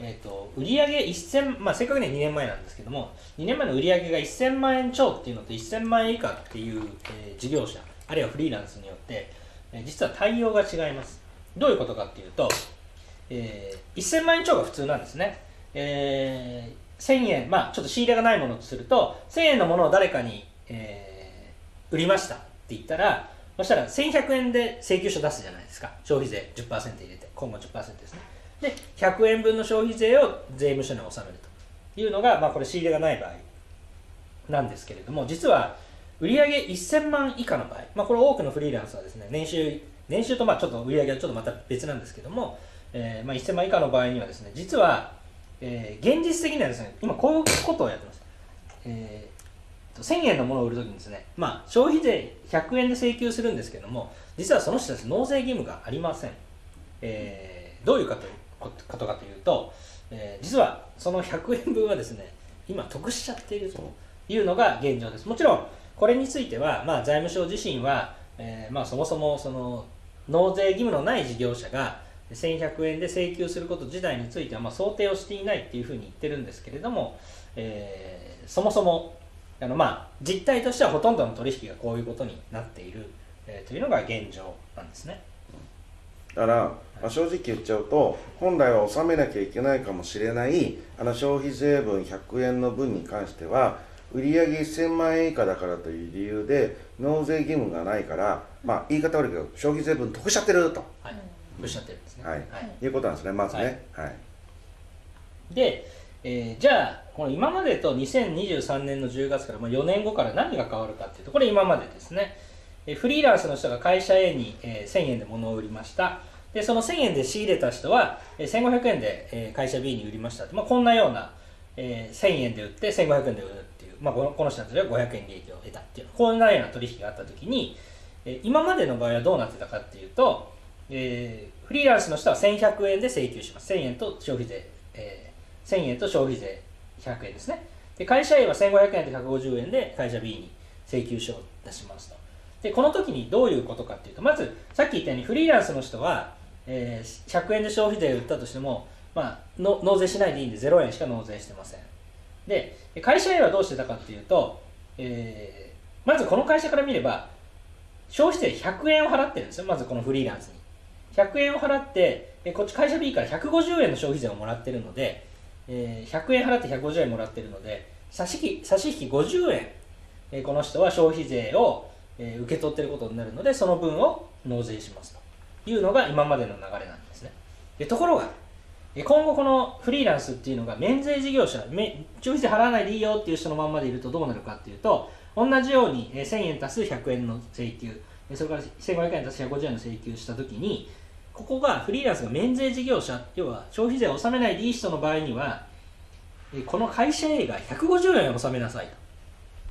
えー、と売上1000、まあ、正確には2年前なんですけども2年前の売上が1000万円超っていうのと1000万円以下っていう、えー事業者あるいはフリーランスによって、えー実は対応が違います。どういうことかっていうと、えー1000万円超が普通なんですね、えー1000円まあちょっと仕入れがないものとすると1000円のものを誰かに、えー売りましたって言ったらそしたら1100円で請求書出すじゃないですか。消費税10%入れて今後10%ですね。で100円分の消費税を税務署に納めるというのが、まあ、これ仕入れがない場合なんですけれども実は売上1000万以下の場合、まあ、これ多くのフリーランスはですね年収年収とまあちょっと売上はちょっとまた別なんですけども、えーまあ、1000万以下の場合にはですね実は、えー現実的にはですね今こういうことをやってます、えー1000円のものを売るときにですね、まあ、消費税100円で請求するんですけども実はその人たち納税義務がありません、えーどういうかということかというと、えー実はその100円分はですね今得しちゃっているというのが現状ですもちろんこれについては、まあ、財務省自身は、えーまあ、そもそもその納税義務のない事業者が1100円で請求すること自体については、ま、想定をしていないっていうふうに言ってるんですけれども、えーそもそもあの、まあ、実態としてはほとんどの取引がこういうことになっている、えというのが現状なんですね。だから、まあ、正直言っちゃうと本来は納めなきゃいけないかもしれないあの消費税分100円の分に関しては売上1000万円以下だからという理由で納税義務がないから、まあ、言い方悪いけど消費税分得しちゃってると、はい、おっしゃってるん。ですね。はい。はい。いうことなんですね。まずね。はい、で、えーじゃあこの今までと2023年の10月から、まあ、4年後から何が変わるかっていうとこれ今までですね、えフリーランスの人が会社 A に、え1000円で物を売りました。でその1000円で仕入れた人は、え1500円で、え会社 B に売りましたまあ、こんなような、え1000円で売って1500円で売るっていう、まあ、この人たちは500円利益を得たっていう。こんなような取引があった時に、え今までの場合はどうなってたかっていうと、えフリーランスの人は1100円で請求します。1000円と消費税、えー1000円と消費税100円ですね。で会社 A は1500円と150円で会社 B に請求書を出しますと。でこの時にどういうことかっていうとまずさっき言ったようにフリーランスの人は、えー100円で消費税を売ったとしても、まあ、の納税しないでいいんで0円しか納税してません。で会社 A はどうしてたかっていうと、えーまずこの会社から見れば消費税100円を払ってるんですよまずこのフリーランスに。100円を払ってえこっち会社 B から150円の消費税をもらってるので、えー100円払って150円もらってるので差し引き差し引き50円、えこの人は消費税を、えー受け取ってることになるのでその分を納税しますというのが今までの流れなんですね。でところが今後このフリーランスっていうのが免税事業者消費税払わないでいいよっていう人のまんまでいるとどうなるかっていうと同じように、1000円足す100円の請求それから1500円足す150円の請求したときにここがフリーランスが免税事業者要は消費税を納めないでいい人の場合にはこの会社 A が150円を納めなさいと。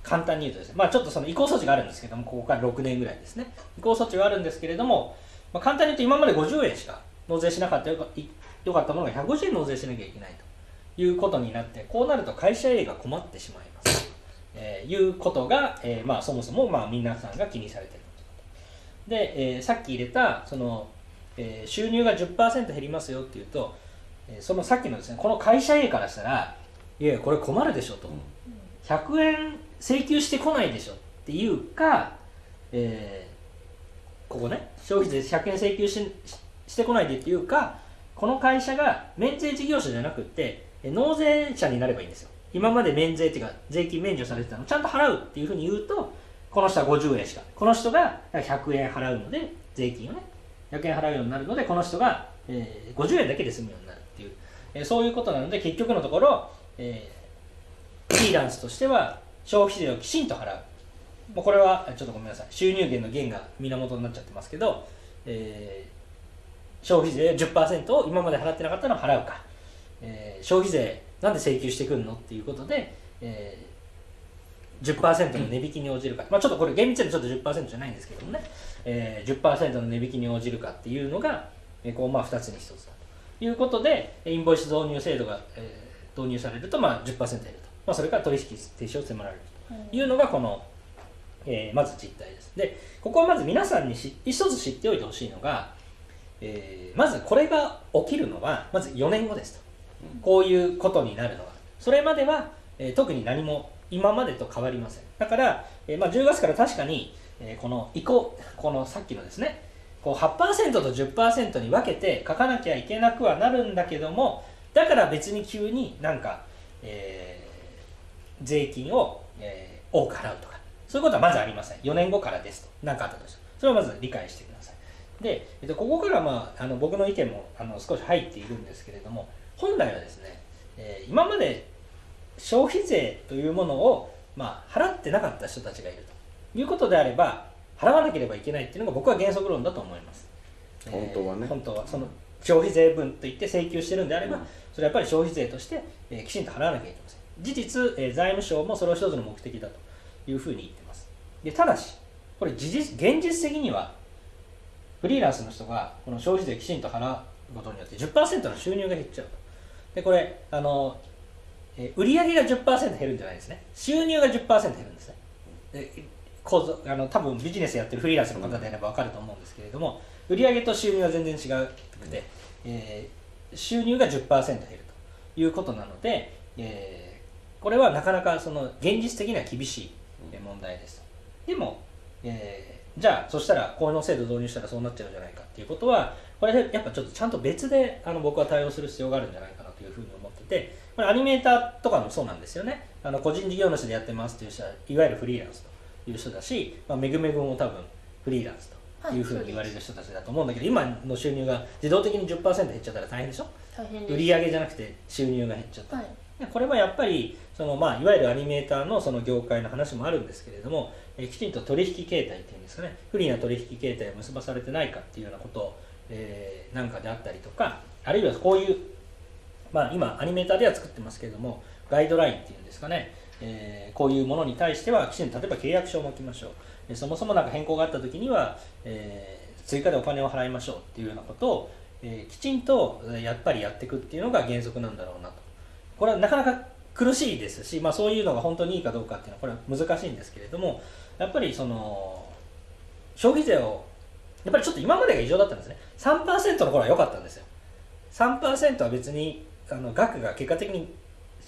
簡単に言うとですねまあちょっとその移行措置があるんですけどもここから6年ぐらいですね。移行措置があるんですけれども、まあ、簡単に言うと今まで50円しか納税しなかったよかいよかったものが150円納税しなきゃいけないということになってこうなると会社 A が困ってしまいます、えーいうことが、えーまあ、そもそもまあ皆さんが気にされていること。で、えーさっき入れたその、えー収入が10%減りますよっていうと、えーそのさっきのですねこの会社 A からしたらいやいやこれ困るでしょと、100円請求してこないでしょっていうか、えーここね消費税100円請求しししてこないでっていうかこの会社が免税事業者じゃなくて納税者になればいいんですよ。今まで免税っていうか税金免除されてたのちゃんと払うっていうふうに言うとこの人は50円しかこの人が100円払うので税金をね100円払うようになるのでこの人が、えー50円だけで済むようになるっていう、えーそういうことなので結局のところ、えーフリーランスとしては消費税をきちんと払う。もうこれはちょっとごめんなさい。収入源の源が源になっちゃってますけど、えー消費税10%を今まで払ってなかったのを払うか、えー消費税なんで請求してくるのっていうことで、えー10%の値引きに応じるか、まあ、ちょっとこれ厳密にちょっと10%じゃないんですけどもね、えー10%の値引きに応じるかっていうのが、えーこうまあ2つに1つだと。いうことでインボイス導入制度が、えー導入されるとまあ10%減ると、まあ、それから取引停止を迫られるというのがこの、えーまず実態です。でここはまず皆さんにし一つ知っておいてほしいのが、えーまずこれが起きるのはまず4年後ですと。こういうことになるのは。それまでは、えー特に何も今までと変わりません。だから、えーまあ、10月から確かに、えーこの移行このさっきのですねこう8%と10%に分けて書かなきゃいけなくはなるんだけどもだから別に急になんか、えー税金を、えー多く払うとか。そういうことはまずありません。4年後からですと。何かあったとしても。それをまず理解してください。で、えっと、ここから、まあ、あの僕の意見もあの少し入っているんですけれども本来はですね、えー今まで消費税というものを、まあ、払ってなかった人たちがいると。いうことであれば払わなければいけないっていうのが僕は原則論だと思います。本当はね。えー本当は。その消費税分といって請求してるんであれば、うん。それはやっぱり消費税として、えーきちんと払わなきゃいけません事実、えー財務省もそれを一つの目的だというふうに言ってます。でただしこれ事実現実的にはフリーランスの人がこの消費税きちんと払うことによって10%の収入が減っちゃうと。でこれあのえー売上が10%減るんじゃないですね。収入が10%減るんですね。で構造あの多分ビジネスやってるフリーランスの方であれば分かると思うんですけれども売上と収入は全然違くて、えー収入が10%減るということなので、えーこれはなかなかその現実的には厳しいえー問題です。でも、えーじゃあそしたらこの制度導入したらそうなっちゃうんじゃないかっていうことはこれやっぱちょっとちゃんと別であの僕は対応する必要があるんじゃないかなというふうに思っててこれアニメーターとかもそうなんですよね。あの個人事業主でやってますっていう人はいわゆるフリーランスという人だし、まあ、めぐめぐも多分フリーランスというふうに言われる人たちだと思うんだけど、今の収入が自動的に10%減っちゃったら大変でしょ？大変売り上げじゃなくて収入が減っちゃった。はい。でこれはやっぱりその、まあ、いわゆるアニメーターのその業界の話もあるんですけれども、えきちんと取引形態っていうんですかね不利な取引形態を結ばされてないかっていうようなこと、えーなんかであったりとかあるいはこういう、まあ、今アニメーターでは作ってますけれどもガイドラインっていうんですかね、えーこういうものに対してはきちんと例えば契約書を巻きましょう。でそもそもなんか変更があった時には、えー追加でお金を払いましょうっていうようなことを、えーきちんとやっぱりやっていくっていうのが原則なんだろうなと。これはなかなか苦しいですし、まあ、そういうのが本当にいいかどうかっていうのはこれは難しいんですけれどもやっぱりその消費税をやっぱりちょっと今までが異常だったんですね。3%の頃は良かったんですよ。3%は別にあの額が結果的に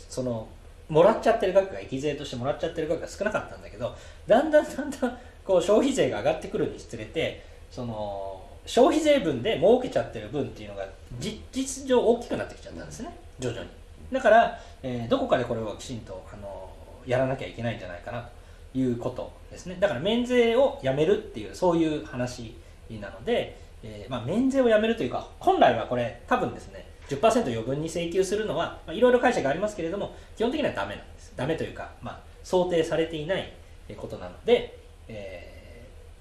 そのもらっちゃってる額が益税としてもらっちゃってる額が少なかったんだけどだんだんだんだんこう消費税が上がってくるにつれてその消費税分で儲けちゃってる分っていうのが実実上大きくなってきちゃったんですね。徐々に。だから、えーどこかでこれをきちんとあのやらなきゃいけないんじゃないかなということですね。だから免税をやめるっていうそういう話なので、えーまあ、免税をやめるというか本来はこれ多分ですね10%余分に請求するのはまあいろいろ解釈がありますけれども基本的にはダメなんです。ダメというか、まあ、想定されていないことなので、えー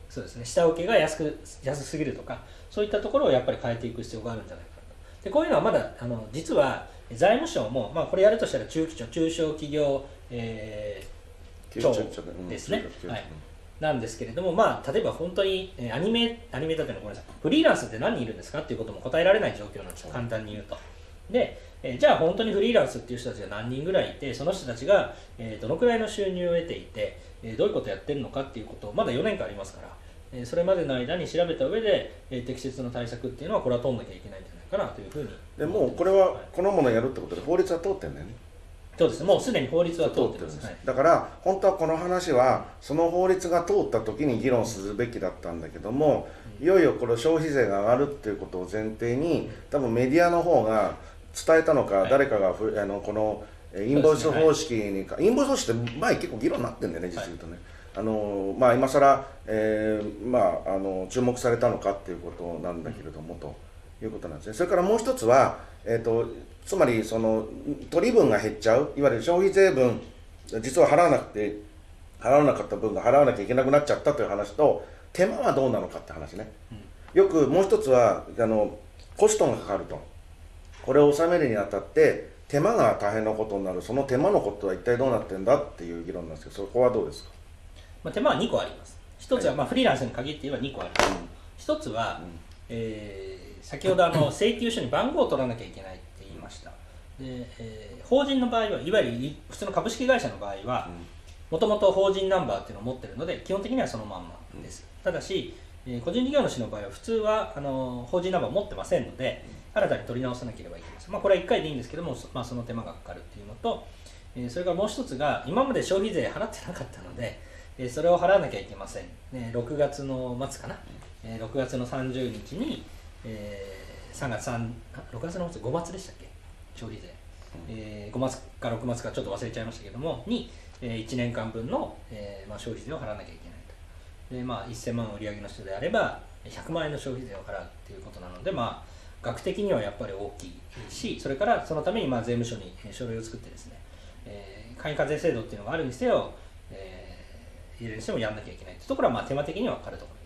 そうですね。下請けが安く安すぎるとかそういったところをやっぱり変えていく必要があるんじゃないかなと。でこういうのはまだあの実は財務省も、まあ、これやるとしたら中期庁中小企業、えーちょそうちょうんですね。はい。なんですけれども、まあ、例えば本当に、えーアニメ、アニメーターというのはごめんなさい、フリーランスって何人いるんですかっていうことも答えられない状況なんですよ、簡単に言うと。で、えーじゃあ本当にフリーランスっていう人たちが何人ぐらいいて、その人たちが、えーどのくらいの収入を得ていて、えーどういうことをやってるのかっていうことを、まだ4年間ありますから、えーそれまでの間に調べた上で、えー適切な対策っていうのは、これは取んなきゃいけないんじゃないかなというふうに。でもうこれはこのものをやるってことで法律は通ってんだよね。そうですね、もうすでに法律は通ってます。んです。はい。だから本当はこの話はその法律が通った時に議論するべきだったんだけどもいよいよこれ消費税が上がるっていうことを前提に多分メディアの方が伝えたのか、はい。誰かがふあのこのえインボイス方式にか、インボイス方式って前結構議論になってんだよね実を言うとね、あのまあ今更、えーまああの注目されたのかっていうことなんだけれども、ということなんですね。それからもう一つは、えー、とつまりその取り分が減っちゃう。いわゆる消費税分実は払わなくて払わなかった分が払わなきゃいけなくなっちゃったという話と手間はどうなのかって話ね、よくもう一つはあのコストがかかると。これを納めるにあたって手間が大変なことになる。その手間のことは一体どうなってんだっていう議論なんですけどそこはどうですか、まあ、手間は2個あります。一つは、まあ、フリーランスに限って言えば2個あります。う一つは、ん。えー先ほどあの請求書に番号を取らなきゃいけないって言いました。でえー法人の場合はいわゆるい普通の株式会社の場合はもともと法人ナンバーっていうのを持ってるので基本的にはそのまんまです、ただし、えー個人事業主の場合は普通はあの法人ナンバーを持ってませんので新たに取り直さなければいけません、まあ、これは1回でいいんですけども、そまあ、その手間がかかるっていうのと、えーそれからもう一つが今まで消費税払ってなかったので、えーそれを払わなきゃいけません、ね、6月の末かな、えー6月の30日に、えー3月3あ6月の末5月でしたっけ？消費税、えー5月か6月かちょっと忘れちゃいましたけどもに、え1年間分の、えーまあ、消費税を払わなきゃいけないと。で、まあ、1000万売り上げの人であれば100万円の消費税を払うっていうことなので、まあ、額的にはやっぱり大きいしそれからそのためにまあ税務署にえー書類を作ってですね、えー、簡易課税制度っていうのがあるにせよ、えーいずれにしてもやんなきゃいけないってところはまあ手間的にはかかるところ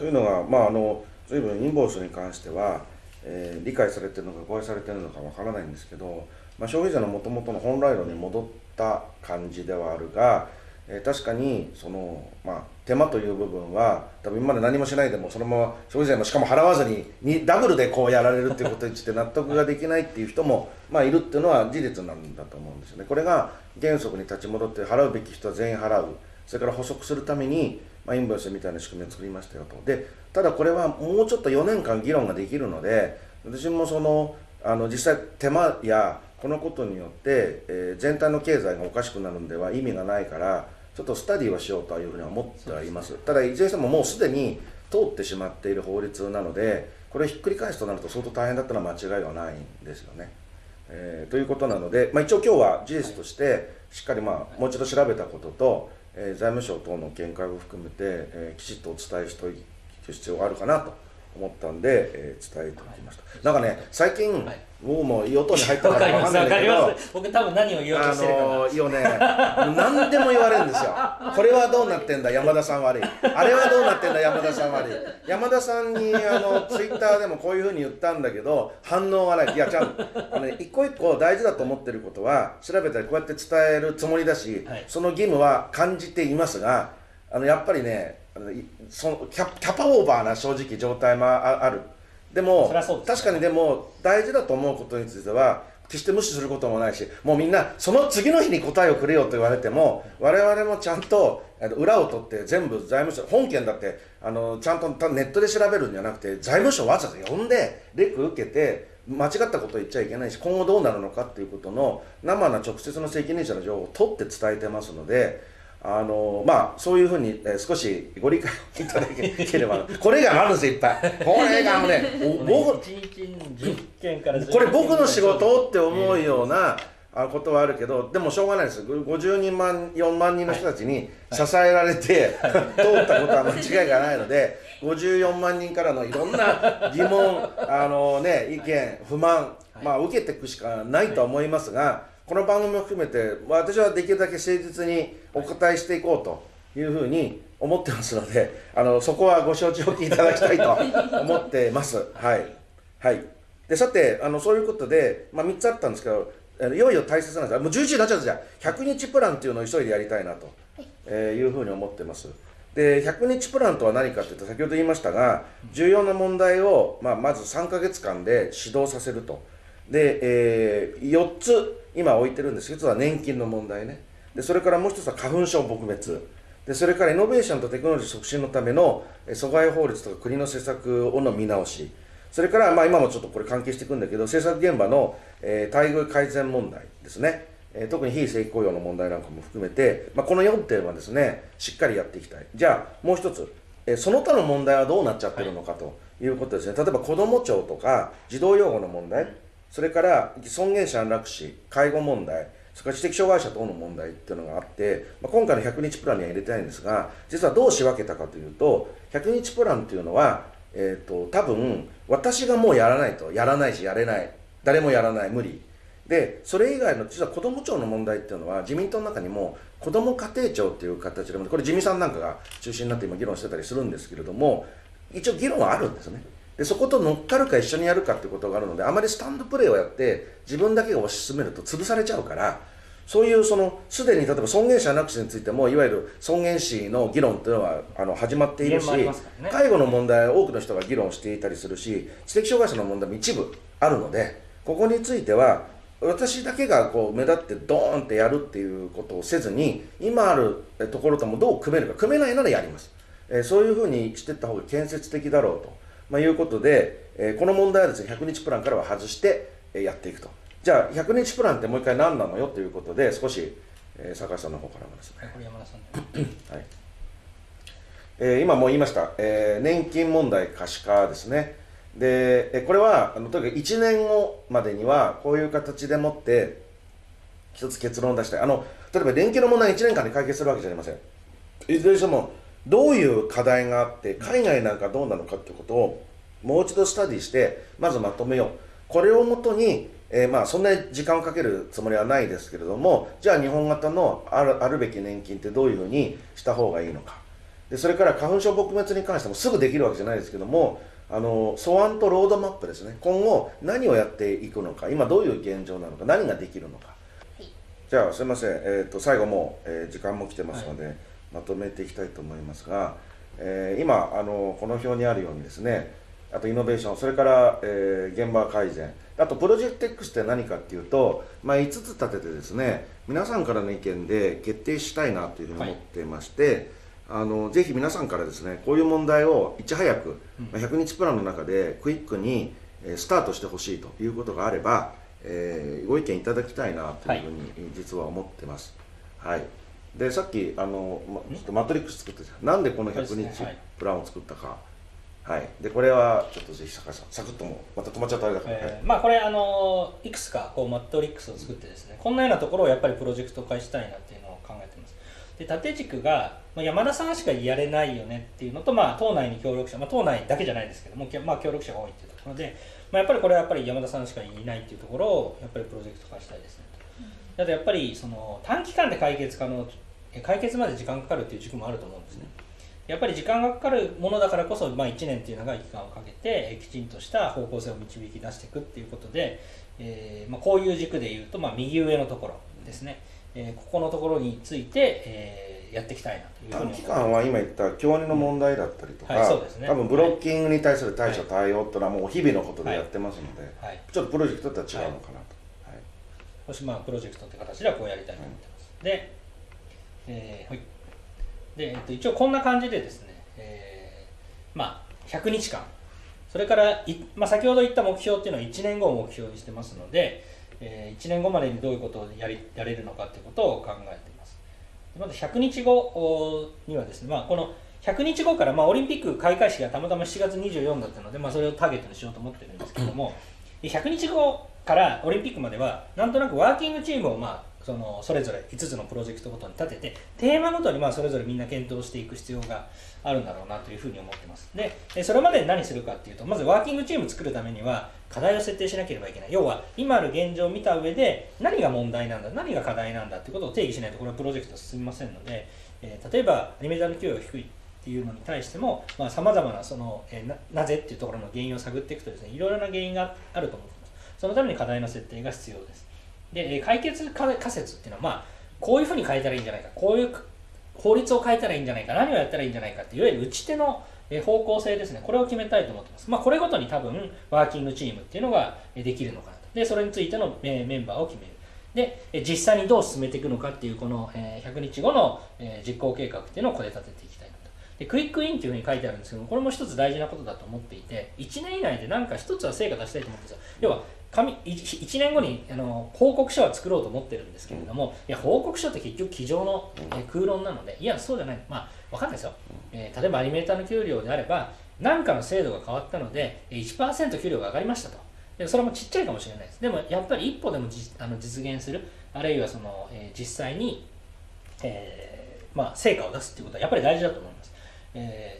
というのが、まあ、あの随分インボイスに関しては、えー理解されてるのか誤解されてるのかわからないんですけど、まあ、消費者のもともとの本来論に戻った感じではあるが、えー確かにその、まあ、手間という部分は多分今まで何もしないでもそのまま消費税もしかも払わずににダブルでこうやられるっていうことについて納得ができないっていう人も、まあ、いるっていうのは事実なんだと思うんですよね。これが原則に立ち戻って払うべき人は全員払うそれから補足するために、まあ、インボイスみたいな仕組みを作りましたよとでただこれはもうちょっと4年間議論ができるので私もそのあの実際手間やこのことによって、えー全体の経済がおかしくなるんでは意味がないからちょっとスタディはしようというふうには思ってはいますただいずれにしてももうすでに通ってしまっている法律なのでこれをひっくり返すとなると相当大変だったのは間違いはないんですよね。えーということなので、まあ、一応今日は事実としてしっかり、まあ、もう一度調べたことと、えー財務省等の見解を含めて、えーきちっとお伝えしておく必要があるかなと思ったんで、えー伝えておきました、なんかね最近、はい。僕も与党に入ったわからわかんないんだけど僕多分何を言おうとあしてるかな、のー、ね何でも言われるんですよ。[LAUGHS] これはどうなってんだ？山田さん悪い。あれはどうなってんだ？山田さん悪い。山田さんにあのツイッターでもこういうふうに言ったんだけど反応がない。いやちゃんとあの、ね、一個一個大事だと思ってることは調べたりこうやって伝えるつもりだし、はい。その義務は感じていますがあのやっぱりねあのいそのキャキャパオーバーな正直状態もああるでもね確かにでも大事だと思うことについては決して無視することもないしもうみんなその次の日に答えをくれよと言われても我々もちゃんと裏を取って全部財務省本件だってあのちゃんとネットで調べるんじゃなくて財務省わざわざ呼んでレク受けて間違ったことを言っちゃいけないし今後どうなるのかっていうことの生な直接の責任者の情報を取って伝えてますので。あのまあそういうふうに、えー少しご理解いただければ [LAUGHS] これがあるんですよいっぱいこれが [LAUGHS] あのねお僕1日に10件からこれ僕の仕事って思うようなあことはあるけどでもしょうがないです。50人万4万人の人たちに支えられて、通ったことは間違いがないので54万人からのいろんな疑問あの、ね、意見不満、まあ、受けていくしかないとは思いますが、この番組も含めて私はできるだけ誠実にお答えしていこうというふうに思ってますので [LAUGHS] あのそこはご承知おきいただきたいと思ってます。[LAUGHS] はい、はい。でさてあのそういうことで、まあ、3つあったんですけどいよいよ大切なんですもう11時になっちゃったじゃん100日プランっていうのを急いでやりたいなと、えーいうふうに思ってます。で100日プランとは何かというと先ほど言いましたが重要な問題を、まあ、まず3ヶ月間で指導させると。で、え4つ今置いてるんです。1つは年金の問題ね。でそれからもう1つは花粉症撲滅。でそれからイノベーションとテクノロジー促進のための阻害法律とか国の施策をの見直し。それから、まあ、今もちょっとこれ関係していくんだけど政策現場の、えー待遇改善問題ですね、えー特に非正規雇用の問題なんかも含めて、まあ、この4点はですねしっかりやっていきたい。じゃあもう一つ、えーその他の問題はどうなっちゃってるのかということですね、例えば子ども庁とか児童養護の問題。それから尊厳者安楽死介護問題それから知的障害者等の問題っていうのがあって、まあ、今回の100日プランには入れてないんですが実はどう仕分けたかというと100日プランっていうのは、えー、と多分私がもうやらないとやらないしやれない誰もやらない無理。でそれ以外の実は子ども庁の問題っていうのは自民党の中にも子ども家庭庁っていう形でこれ自民さんなんかが中心になって今議論してたりするんですけれども一応議論はあるんですね。でそこと乗っかるか一緒にやるかってことがあるのであまりスタンドプレーをやって自分だけが推し進めると潰されちゃうからそういうそのすでに例えば尊厳者なくしについてもいわゆる尊厳死の議論っていうのはあの始まっているし、ね。介護の問題は多くの人が議論していたりするし知的障害者の問題も一部あるのでここについては私だけがこう目立ってドーンってやるっていうことをせずに今あるえところともどう組めるか組めないならやります、えーそういうふうにしていった方が建設的だろうと、まあ、いうことで、えーこの問題はですね100日プランからは外して、えーやっていくと。じゃあ100日プランってもう一回何なのよということで少し、えー坂井さんの方からもですね。これ山田さんではい。えー今も言いました、えー年金問題可視化ですね。で、えーこれはあのとにかく1年後までにはこういう形でもって一つ結論を出したい。あの例えば年金の問題1年間で解決するわけじゃありません。いずれにしてもどういう課題があって海外なんかどうなのかっていうことをもう一度スタディしてまずまとめよう。これをもとに、えーまあそんなに時間をかけるつもりはないですけれどもじゃあ日本型のあるあるべき年金ってどういうふうにした方がいいのか。でそれから花粉症撲滅に関してもすぐできるわけじゃないですけどもあの素案とロードマップですね。今後何をやっていくのか。今どういう現状なのか。何ができるのか、はい。じゃあすいません、えー、と最後もう、えー時間も来てますので、まとめていきたいと思いますが、えー今あのこの表にあるようにですねあとイノベーションそれから、えー現場改善あとプロジェクト X って何かっていうと、まあ、5つ立ててですね皆さんからの意見で決定したいなというふうに思ってまして、あのぜひ皆さんからですねこういう問題をいち早く、まあ100日プランの中でクイックにえースタートしてほしいということがあれば、えーご意見いただきたいなというふうに実は思ってます。はいでさっきあの、ま、ちょっとマトリックス作ったじゃん。なんでこの100そうで日プランを作ったか。はい。でこれはちょっとぜひ坂井さんサクッともうまた止まっちゃったあれだから、はい。えーまあこれあのいくつかこうマットリックスを作ってですね。こんなようなところをやっぱりプロジェクト化したいなっていうのを考えてます。で縦軸が、まあ、山田さんしかやれないよねっていうのと、まあ、党内に協力者、まあ、党内だけじゃないですけども、きまあ、協力者が多いっていうところで、まあ、やっぱりこれはやっぱり山田さんしかいないっていうところをやっぱりプロジェクト化したいですねとあとやっぱりその短期間で解決可能え解決まで時間かかるっていう軸もあると思うんですね。やっぱり時間がかかるものだからこそ、まあ、1年っていう長い期間をかけてえーきちんとした方向性を導き出していくっていうことで、えーまあ、こういう軸でいうと、まあ、右上のところですね、えーここのところについて、えーやっていきたいなという短期間は今言った教員の問題だったりとか、多分ブロッキングに対する対処対応っていうのはもう日々のことでやってますので、はい。ちょっとプロジェクトとは違うのかなと、はいもしまあプロジェクトって形ではこうやりたいと思ってます。で、えーはい。で、えっと、一応こんな感じでですね、えーまあ、100日間、それからい、まあ、先ほど言った目標っていうのは1年後を目標にしてますので、え1年後までにどういうことをやりやれるのかっていうことを考えています。まず100日後にはですね、まあ、この100日後から、まあ、オリンピック開会式がたまたま7月24だったので、まあ、それをターゲットにしようと思ってるんですけども、100日後からオリンピックまではなんとなくワーキングチームを、まあ、そのそれぞれ5つのプロジェクトごとに立ててテーマごとにまあそれぞれみんな検討していく必要があるんだろうなというふうに思ってます。でそれまで何するかっていうとまずワーキングチーム作るためには課題を設定しなければいけない。要は今ある現状を見た上で何が問題なんだ何が課題なんだってことを定義しないとこれはプロジェクト進みませんので、えー例えばアニメーターの給与が低いっていうのに対してもさまざ、まなその、えーなぜっていうところの原因を探っていくとですねいろいろな原因があると思ってます。そのために課題の設定が必要です。で、解決仮説っていうのは、まあ、こういうふうに変えたらいいんじゃないか。こういう法律を変えたらいいんじゃないか。何をやったらいいんじゃないかっていわゆる打ち手の方向性ですね。これを決めたいと思ってます、まあ、これごとに多分ワーキングチームっていうのができるのかなと。でそれについてのメンバーを決める。で実際にどう進めていくのかっていうこの100日後の実行計画っていうのをここで立てていきたいなと。でクイックインっていうふうに書いてあるんですけどもこれも一つ大事なことだと思っていて1年以内で何か一つは成果出したいと思ってるんですよ。要は紙 1, 年後にあの報告書は作ろうと思ってるんですけれども、いや報告書って結局机上の、えー空論なのでいやそうじゃない。まあ分かんないですよ、えー例えばアニメーターの給料であれば何かの制度が変わったのでえー1%給料が上がりましたと。でそれもちっちゃいかもしれないです。でもやっぱり一歩でもじあの実現するあるいはその、えー実際に、えーまあ、成果を出すっていうことはやっぱり大事だと思います、えー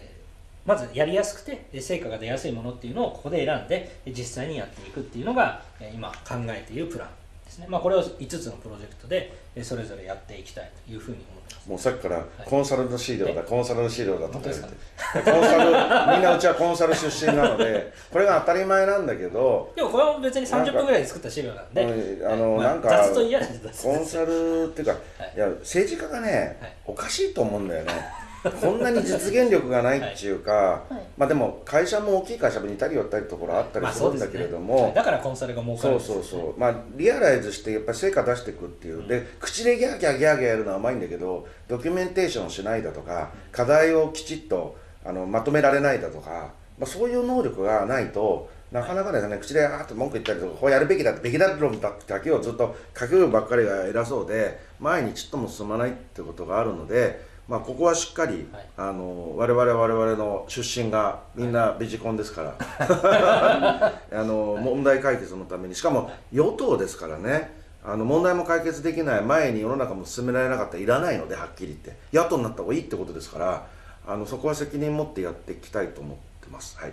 まずやりやすくてで成果が出やすいものっていうのをここで選んでで実際にやっていくっていうのがえー今考えているプランですね、まあ、これを5つのプロジェクトでえーそれぞれやっていきたいというふうに思ってます。もうさっきからコンサルの資料だ、え？コンサルの資料だとか言って。コンサル [LAUGHS] みんなうちはコンサル出身なのでこれが当たり前なんだけどでもこれは別に30分ぐらいで作った資料なんでうんあのまあなんか雑と嫌なコンサルっていうか、はい。い、や政治家がね、はい。おかしいと思うんだよねこんなに実現力がないっていうか、はい。まあでも会社も大きい会社も似たり寄ったりところあったりするんだけれども、まあねはい。だからコンサルが儲かるそうそうそう、まあ、リアライズしてやっぱり成果出していくっていう、で口でギャーギャーギャーギャーやるのは甘いんだけどドキュメンテーションをしないだとか課題をきちっとあのまとめられないだとか、まあ、そういう能力がないとなかなかですね口であーっと文句言ったりとかこうやるべきだべきだ論だってだけをずっと書きるばっかりが偉そうで前にちっとも進まないってことがあるので。まあ、ここはしっかり、はい。あの我々我々の出身がみんなベジコンですから、[LAUGHS] あの問題解決のために。しかも与党ですからね。あの問題も解決できない前に世の中も進められなかったらいらないのではっきり言って。野党になった方がいいってことですからあのそこは責任持ってやっていきたいと思ってます。はい。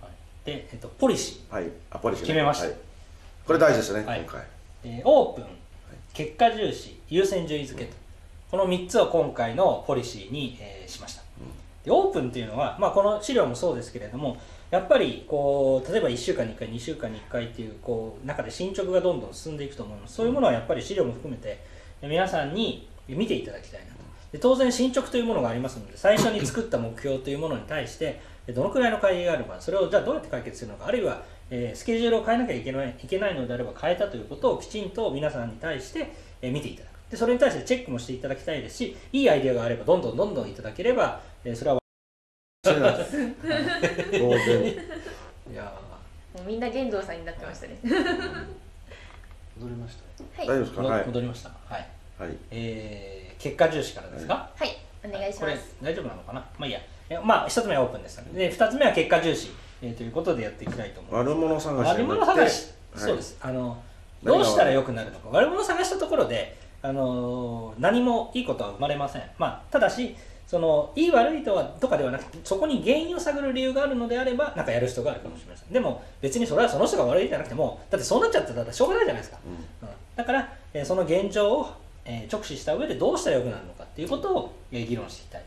はい。で、えっと、ポリシー。はい。あポリシーね。決めました。はい、これ大事ですね、はい。今回。えーオープン、結果重視、優先順位付けと、この3つを今回のポリシーに、えーしました。でオープンっていうのは、まあ、この資料もそうですけれども、やっぱりこう例えば1週間に1回2週間に1回っていうこう中で進捗がどんどん進んでいくと思います。そういうものはやっぱり資料も含めて皆さんに見ていただきたいなと。で当然進捗というものがありますので最初に作った目標というものに対してどのくらいの会議があればそれをじゃあどうやって解決するのかあるいは、えースケジュールを変えなきゃいけないいけないのであれば変えたということをきちんと皆さんに対して、えー見ていただくでそれに対してチェックもしていただきたいですしいいアイデアがあればどんどんどんどんいただければ、えーそれは当然いやもうみんな玄道さんになってましたね。戻りました。はい。大丈夫ですか？はい。戻りました。はい。はい。えー結果重視からですか、はい。お願いしこれます大丈夫なのかな？まあいいや。えまあ一つ目はオープンですで二つ目は結果重視、えーということでやっていきたいと思います。悪者探し悪者探し、はい。そうです。あのどうしたら良くなるのか。悪者探したところであの何もいいことは生まれません。まあただしそのいい悪いとはとかではなくてそこに原因を探る理由があるのであればなんかやる人があるかもしれません。でも別にそれはその人が悪いじゃなくてもだってそうなっちゃったらしょうがないじゃないですか、うん。だから、えーその現状を、えー直視した上でどうしたら良くなるのかっていうことを、えー議論していきたい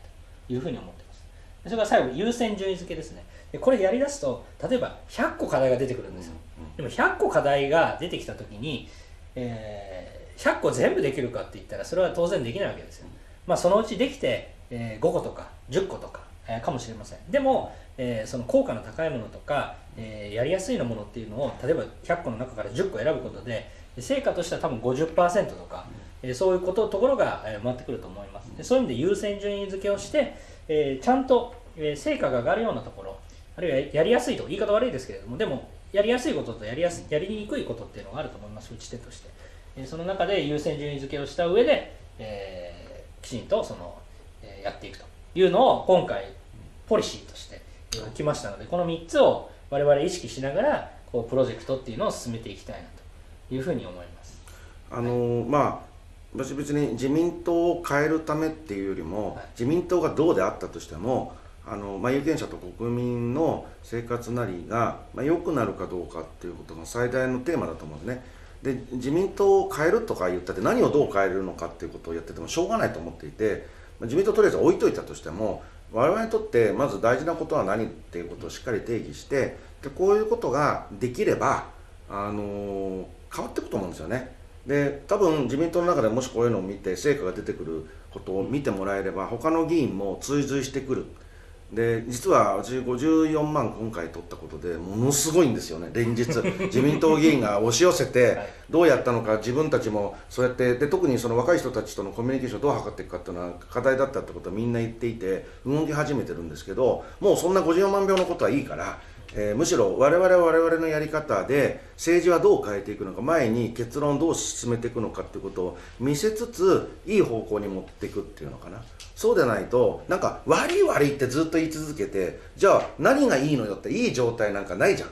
というふうに思ってます。でそれから最後優先順位付けですね。でこれやりだすと例えば100個課題が出てくるんですよ、でも100個課題が出てきた時に、えー100個全部できるかって言ったらそれは当然できないわけですよ、まあ、そのうちできて、え5個とか10個とか、えかもしれません。でも、えその効果の高いものとか、えやりやすいのものっていうのを例えば100個の中から10個選ぶことで成果としては多分50%とか、えそういうことところが、え回ってくると思います。でそういう意味で優先順位付けをして、えちゃんと、え成果が上がるようなところあるいはやりやすいと言い方悪いですけれどもでもやりやすいこととやりやすやりにくいことっていうのがあると思います打ち手として、その中で優先順位付けをした上で、えーきちんとその、えーやっていくというのを今回ポリシーとしてえー来ましたのでこの3つを我々意識しながらこうプロジェクトっていうのを進めていきたいなというふうに思います。あのーまあ私別に自民党を変えるためっていうよりも、はい。自民党がどうであったとしてもあの、まあ、有権者と国民の生活なりが、まあ、良くなるかどうかっていうことが最大のテーマだと思うんですねで自民党を変えるとか言ったって何をどう変えるのかっていうことをやっててもしょうがないと思っていて自民党とりあえず置いといたとしても我々にとってまず大事なことは何っていうことをしっかり定義してでこういうことができれば、あの変わっていくと思うんですよね。で多分自民党の中でもしこういうのを見て成果が出てくることを見てもらえれば他の議員も追随してくるで実は私54万今回取ったことでものすごいんですよね。連日。[LAUGHS] 自民党議員が押し寄せてはい。どうやったのか自分たちもそうやってで特にその若い人たちとのコミュニケーションをどう図っていくかっていうのは課題だったってことはみんな言っていて動き始めてるんですけどもうそんな54万票のことはいいから、えーむしろ我々は我々のやり方で政治はどう変えていくのか前に結論をどう進めていくのかっていうことを見せつついい方向に持っていくっていうのかなそうでないとなんか悪い悪いってずっと言い続けてじゃあ何がいいのよっていい状態なんかないじゃん。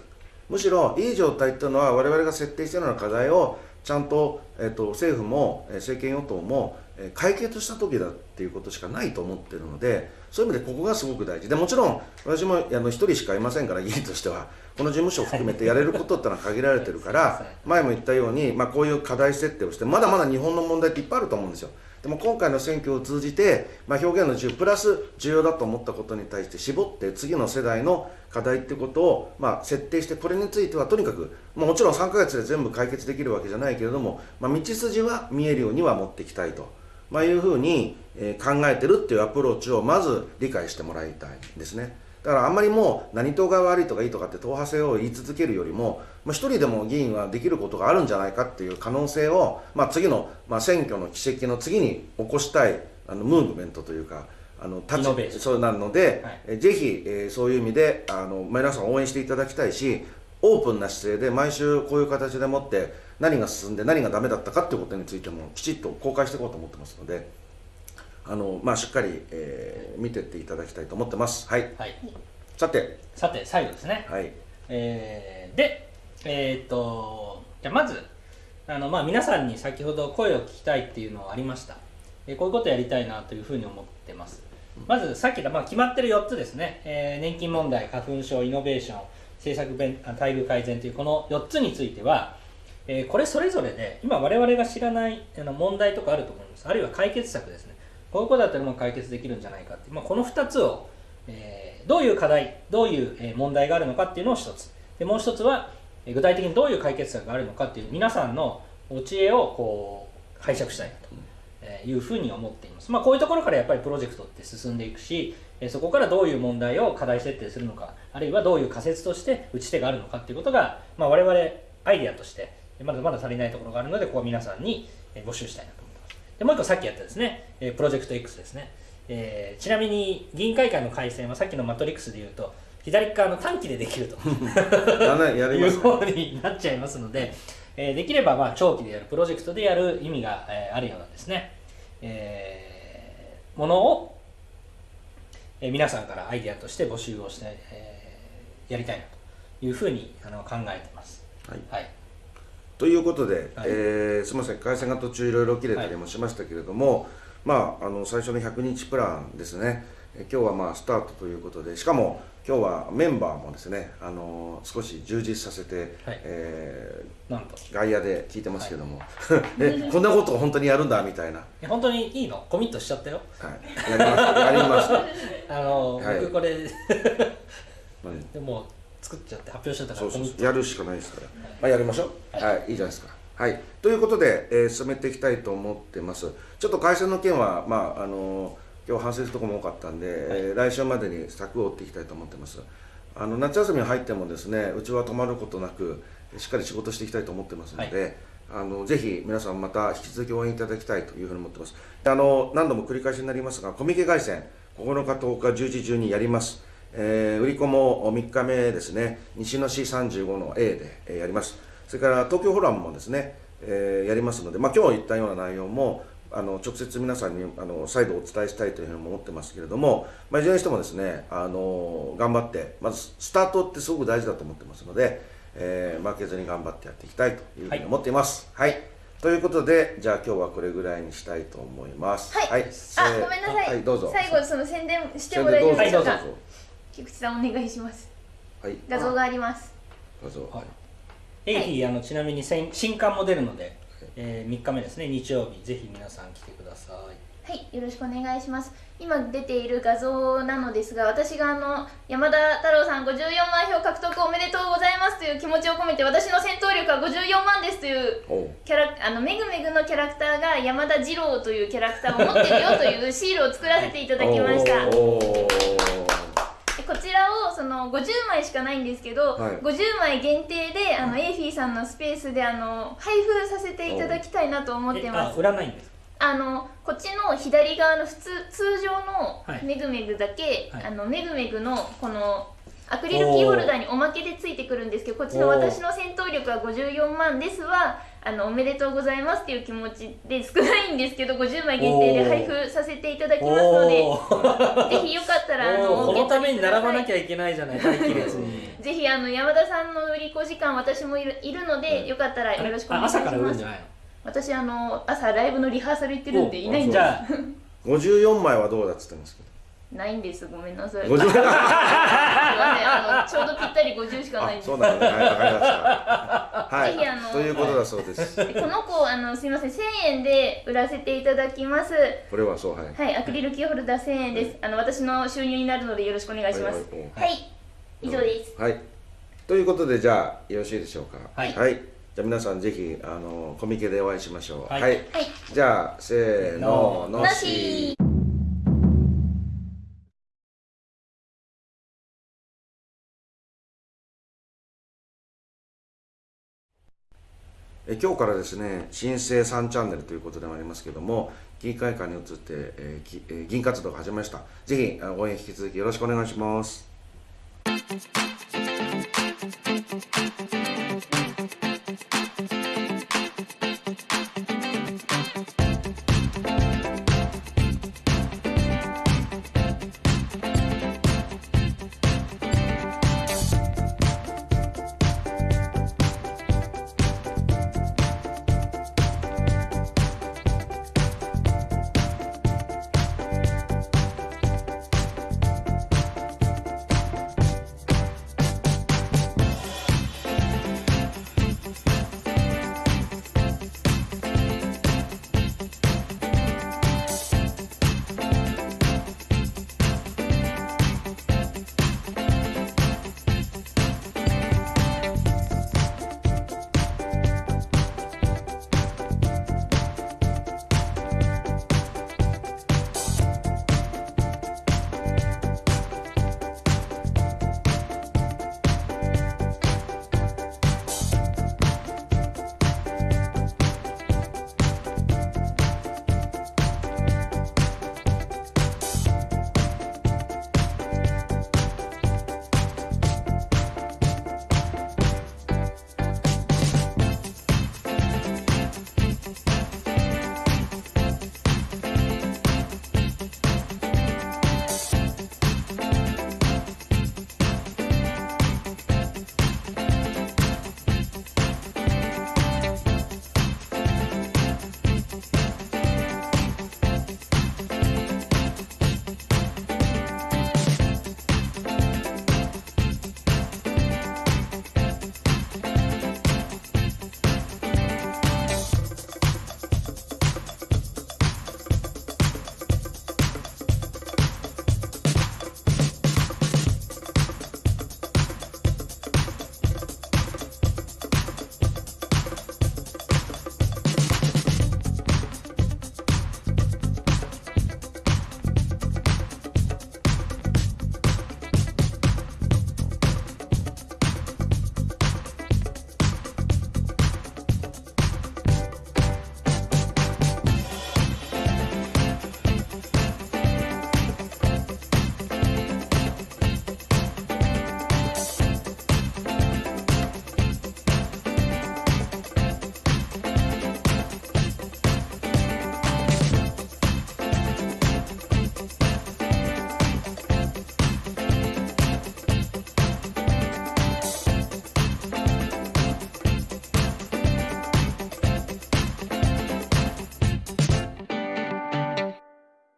むしろいい状態っていうのは我々が設定しているような課題をちゃんと,、えっと政府もえー政権与党もえー解決した時だっていうことしかないと思ってるのでそういう意味でここがすごく大事。でもちろん私もあの一人しかいませんから議員としては。この事務所を含めてやれることってのは限られてるから [LAUGHS] 前も言ったように、まあ、こういう課題設定をしてまだまだ日本の問題っていっぱいあると思うんですよでも今回の選挙を通じて、まあ、表現の自由プラス重要だと思ったことに対して絞って次の世代の課題ってことを、まあ、設定してこれについてはとにかく、まあ、もちろん3ヶ月で全部解決できるわけじゃないけれども、まあ、道筋は見えるようには持っていきたいと、ま、いうふうに、え考えてるっていうアプローチをまず理解してもらいたいですね。だからあんまりもう何党が悪いとかいいとかって党派性を言い続けるよりも、まあ、一人でも議員はできることがあるんじゃないかっていう可能性を、まあ、次の、まあ、選挙の奇跡の次に起こしたいあのムーブメントというかあの立ちそうなので、はい。えぜひ、えーそういう意味であの皆さん応援していただきたいしオープンな姿勢で毎週こういう形でもって何が進んで何がダメだったかっていうことについてもきちっと公開していこうと思ってますのであの、まあ、しっかり、えー見てっていただきたいと思ってます。はい、はい。さて、さて最後ですね。はい。えーで、えーっとじゃあまずあの、まあ、皆さんに先ほど声を聞きたいっていうのはありました、えーこういうことやりたいなというふうに思ってます。まずさっき言った、まあ、決まってる4つですね、えー年金問題花粉症イノベーション政策待遇改善というこの4つについては、えーこれそれぞれで今我々が知らないあの問題とかあると思います。あるいは解決策ですねこういうことだったらもう解決できるんじゃないかって、まあ、この2つを、えーどういう課題どういう問題があるのかっていうのを一つ。でもう一つは具体的にどういう解決策があるのかっていう皆さんのお知恵をこう拝借したいなというふうに思っています、まあ、こういうところからやっぱりプロジェクトって進んでいくしそこからどういう問題を課題設定するのかあるいはどういう仮説として打ち手があるのかっていうことが、まあ、我々アイデアとしてまだまだ足りないところがあるのでここは皆さんに募集したいなと。でもう一個さっきやったですね、えープロジェクト X ですね、えーちなみに議員会館の改正はさっきのマトリックスで言うと左側の短期でできると。[LAUGHS] いう方になっちゃいますので、えーできればまあ長期でやるプロジェクトでやる意味が、えーあるようなですね、えーものを、えー皆さんからアイデアとして募集をして、えーやりたいなというふうにあの考えています。はい。はい、ということで、はい。えーすみません。回線が途中いろいろ切れたりもしましたけれども、まああの最初の100日プランですね。えー今日はまあスタートということでしかも今日はメンバーもですねあの少し充実させて、はい。えー外野で聞いてますけども、え [LAUGHS] こんなことを本当にやるんだみたいな、え本当にいいの？コミットしちゃったよ。はい、やりますやります [LAUGHS] あの、はい。僕これ。何？でも作っちゃって発表しちゃったからそうそうやるしかないですから、まあ、やりましょう。はい、い、いじゃないですか。はい。ということで、えー進めていきたいと思ってます。ちょっと会社の件はまああの今日反省するところも多かったんで、えー来週までに策を追っていきたいと思ってます。あの夏休みに入ってもですねうちは止まることなくしっかり仕事していきたいと思ってますので、あのぜひ皆さんまた引き続き応援いただきたいというふうに思ってます。あの何度も繰り返しになりますがコミケ凱旋9日10日10時12やりますえー売り子も3日目ですね。西の市35の A で、えーやります。それから東京フォーラムもですね、えーやりますので、まあ、今日言ったような内容もあの直接皆さんにあの再度お伝えしたいというふうに思ってますけれども、まあ、いずれにしてもですねあの頑張ってまずスタートってすごく大事だと思ってますので、えー負けずに頑張ってやっていきたいというふうに思っています。はい、ということでじゃあ今日はこれぐらいにしたいと思います。はい。せーあごめんなさい、はい、どうぞ。最後その宣伝しても大丈夫はいでしょうか、どうぞ菊池さんお願いします。はい、画像があります。画像。はい。エイヒーあのちなみに新新刊も出るので、えー、3日目ですね。日曜日ぜひ皆さん来てください。はい、よろしくお願いします。今出ている画像なのですが、私があの山田太郎さん54万票獲得おめでとうございますという気持ちを込めて、私の戦闘力は54万ですというキャラあのメグメグのキャラクターが山田二郎というキャラクターを持ってるよというシールを作らせていただきました。こちらをその50枚しかないんですけど、はい。50枚限定であのエイフィーさんのスペースであの配布させていただきたいなと思ってます。売らないんですあのこっちの左側の普通通常のはい。メグメグだけ、はい。あのメグメグのこのアクリルキーホルダーにおまけでついてくるんですけどこっちの私の戦闘力は54万ですはあのおめでとうございますっていう気持ちで少ないんですけど50枚限定で配布させていただきますのでぜひよかったらあのこのために並ばなきゃゃいけないじゃない待機列にぜひあの山田さんの売り子時間私もいるいるので、よかったらよろしくお願いしあ朝から売まするんじゃないの？私あの朝ライブのリハーサル行ってるんでいないんです。じゃあ。[LAUGHS] 54枚はどうだっつってんですけどないんです。ごめんなさい。50すいませんあのちょうどぴったり50しかないんです。あそうなんだ。ねはいわかりました。はぜひあのいということだそうです。でこの子あのすいません。1000円で売らせていただきます。これはそうはい。はいアクリルキーホルダー1000円です。あの私の収入になるのでよろしくお願いします。はいはいはい以上です。はい。ということでじゃあよろしいでしょうか。はい。じゃあ皆さんぜひあのコミケでお会いしましょう。はい。はい。じゃあせーのの。し。しえ今日からですね新生3チャンネルということでもありますけども議会館に移って、えーえー議員活動が始めました。ぜひ応援引き続きよろしくお願いします。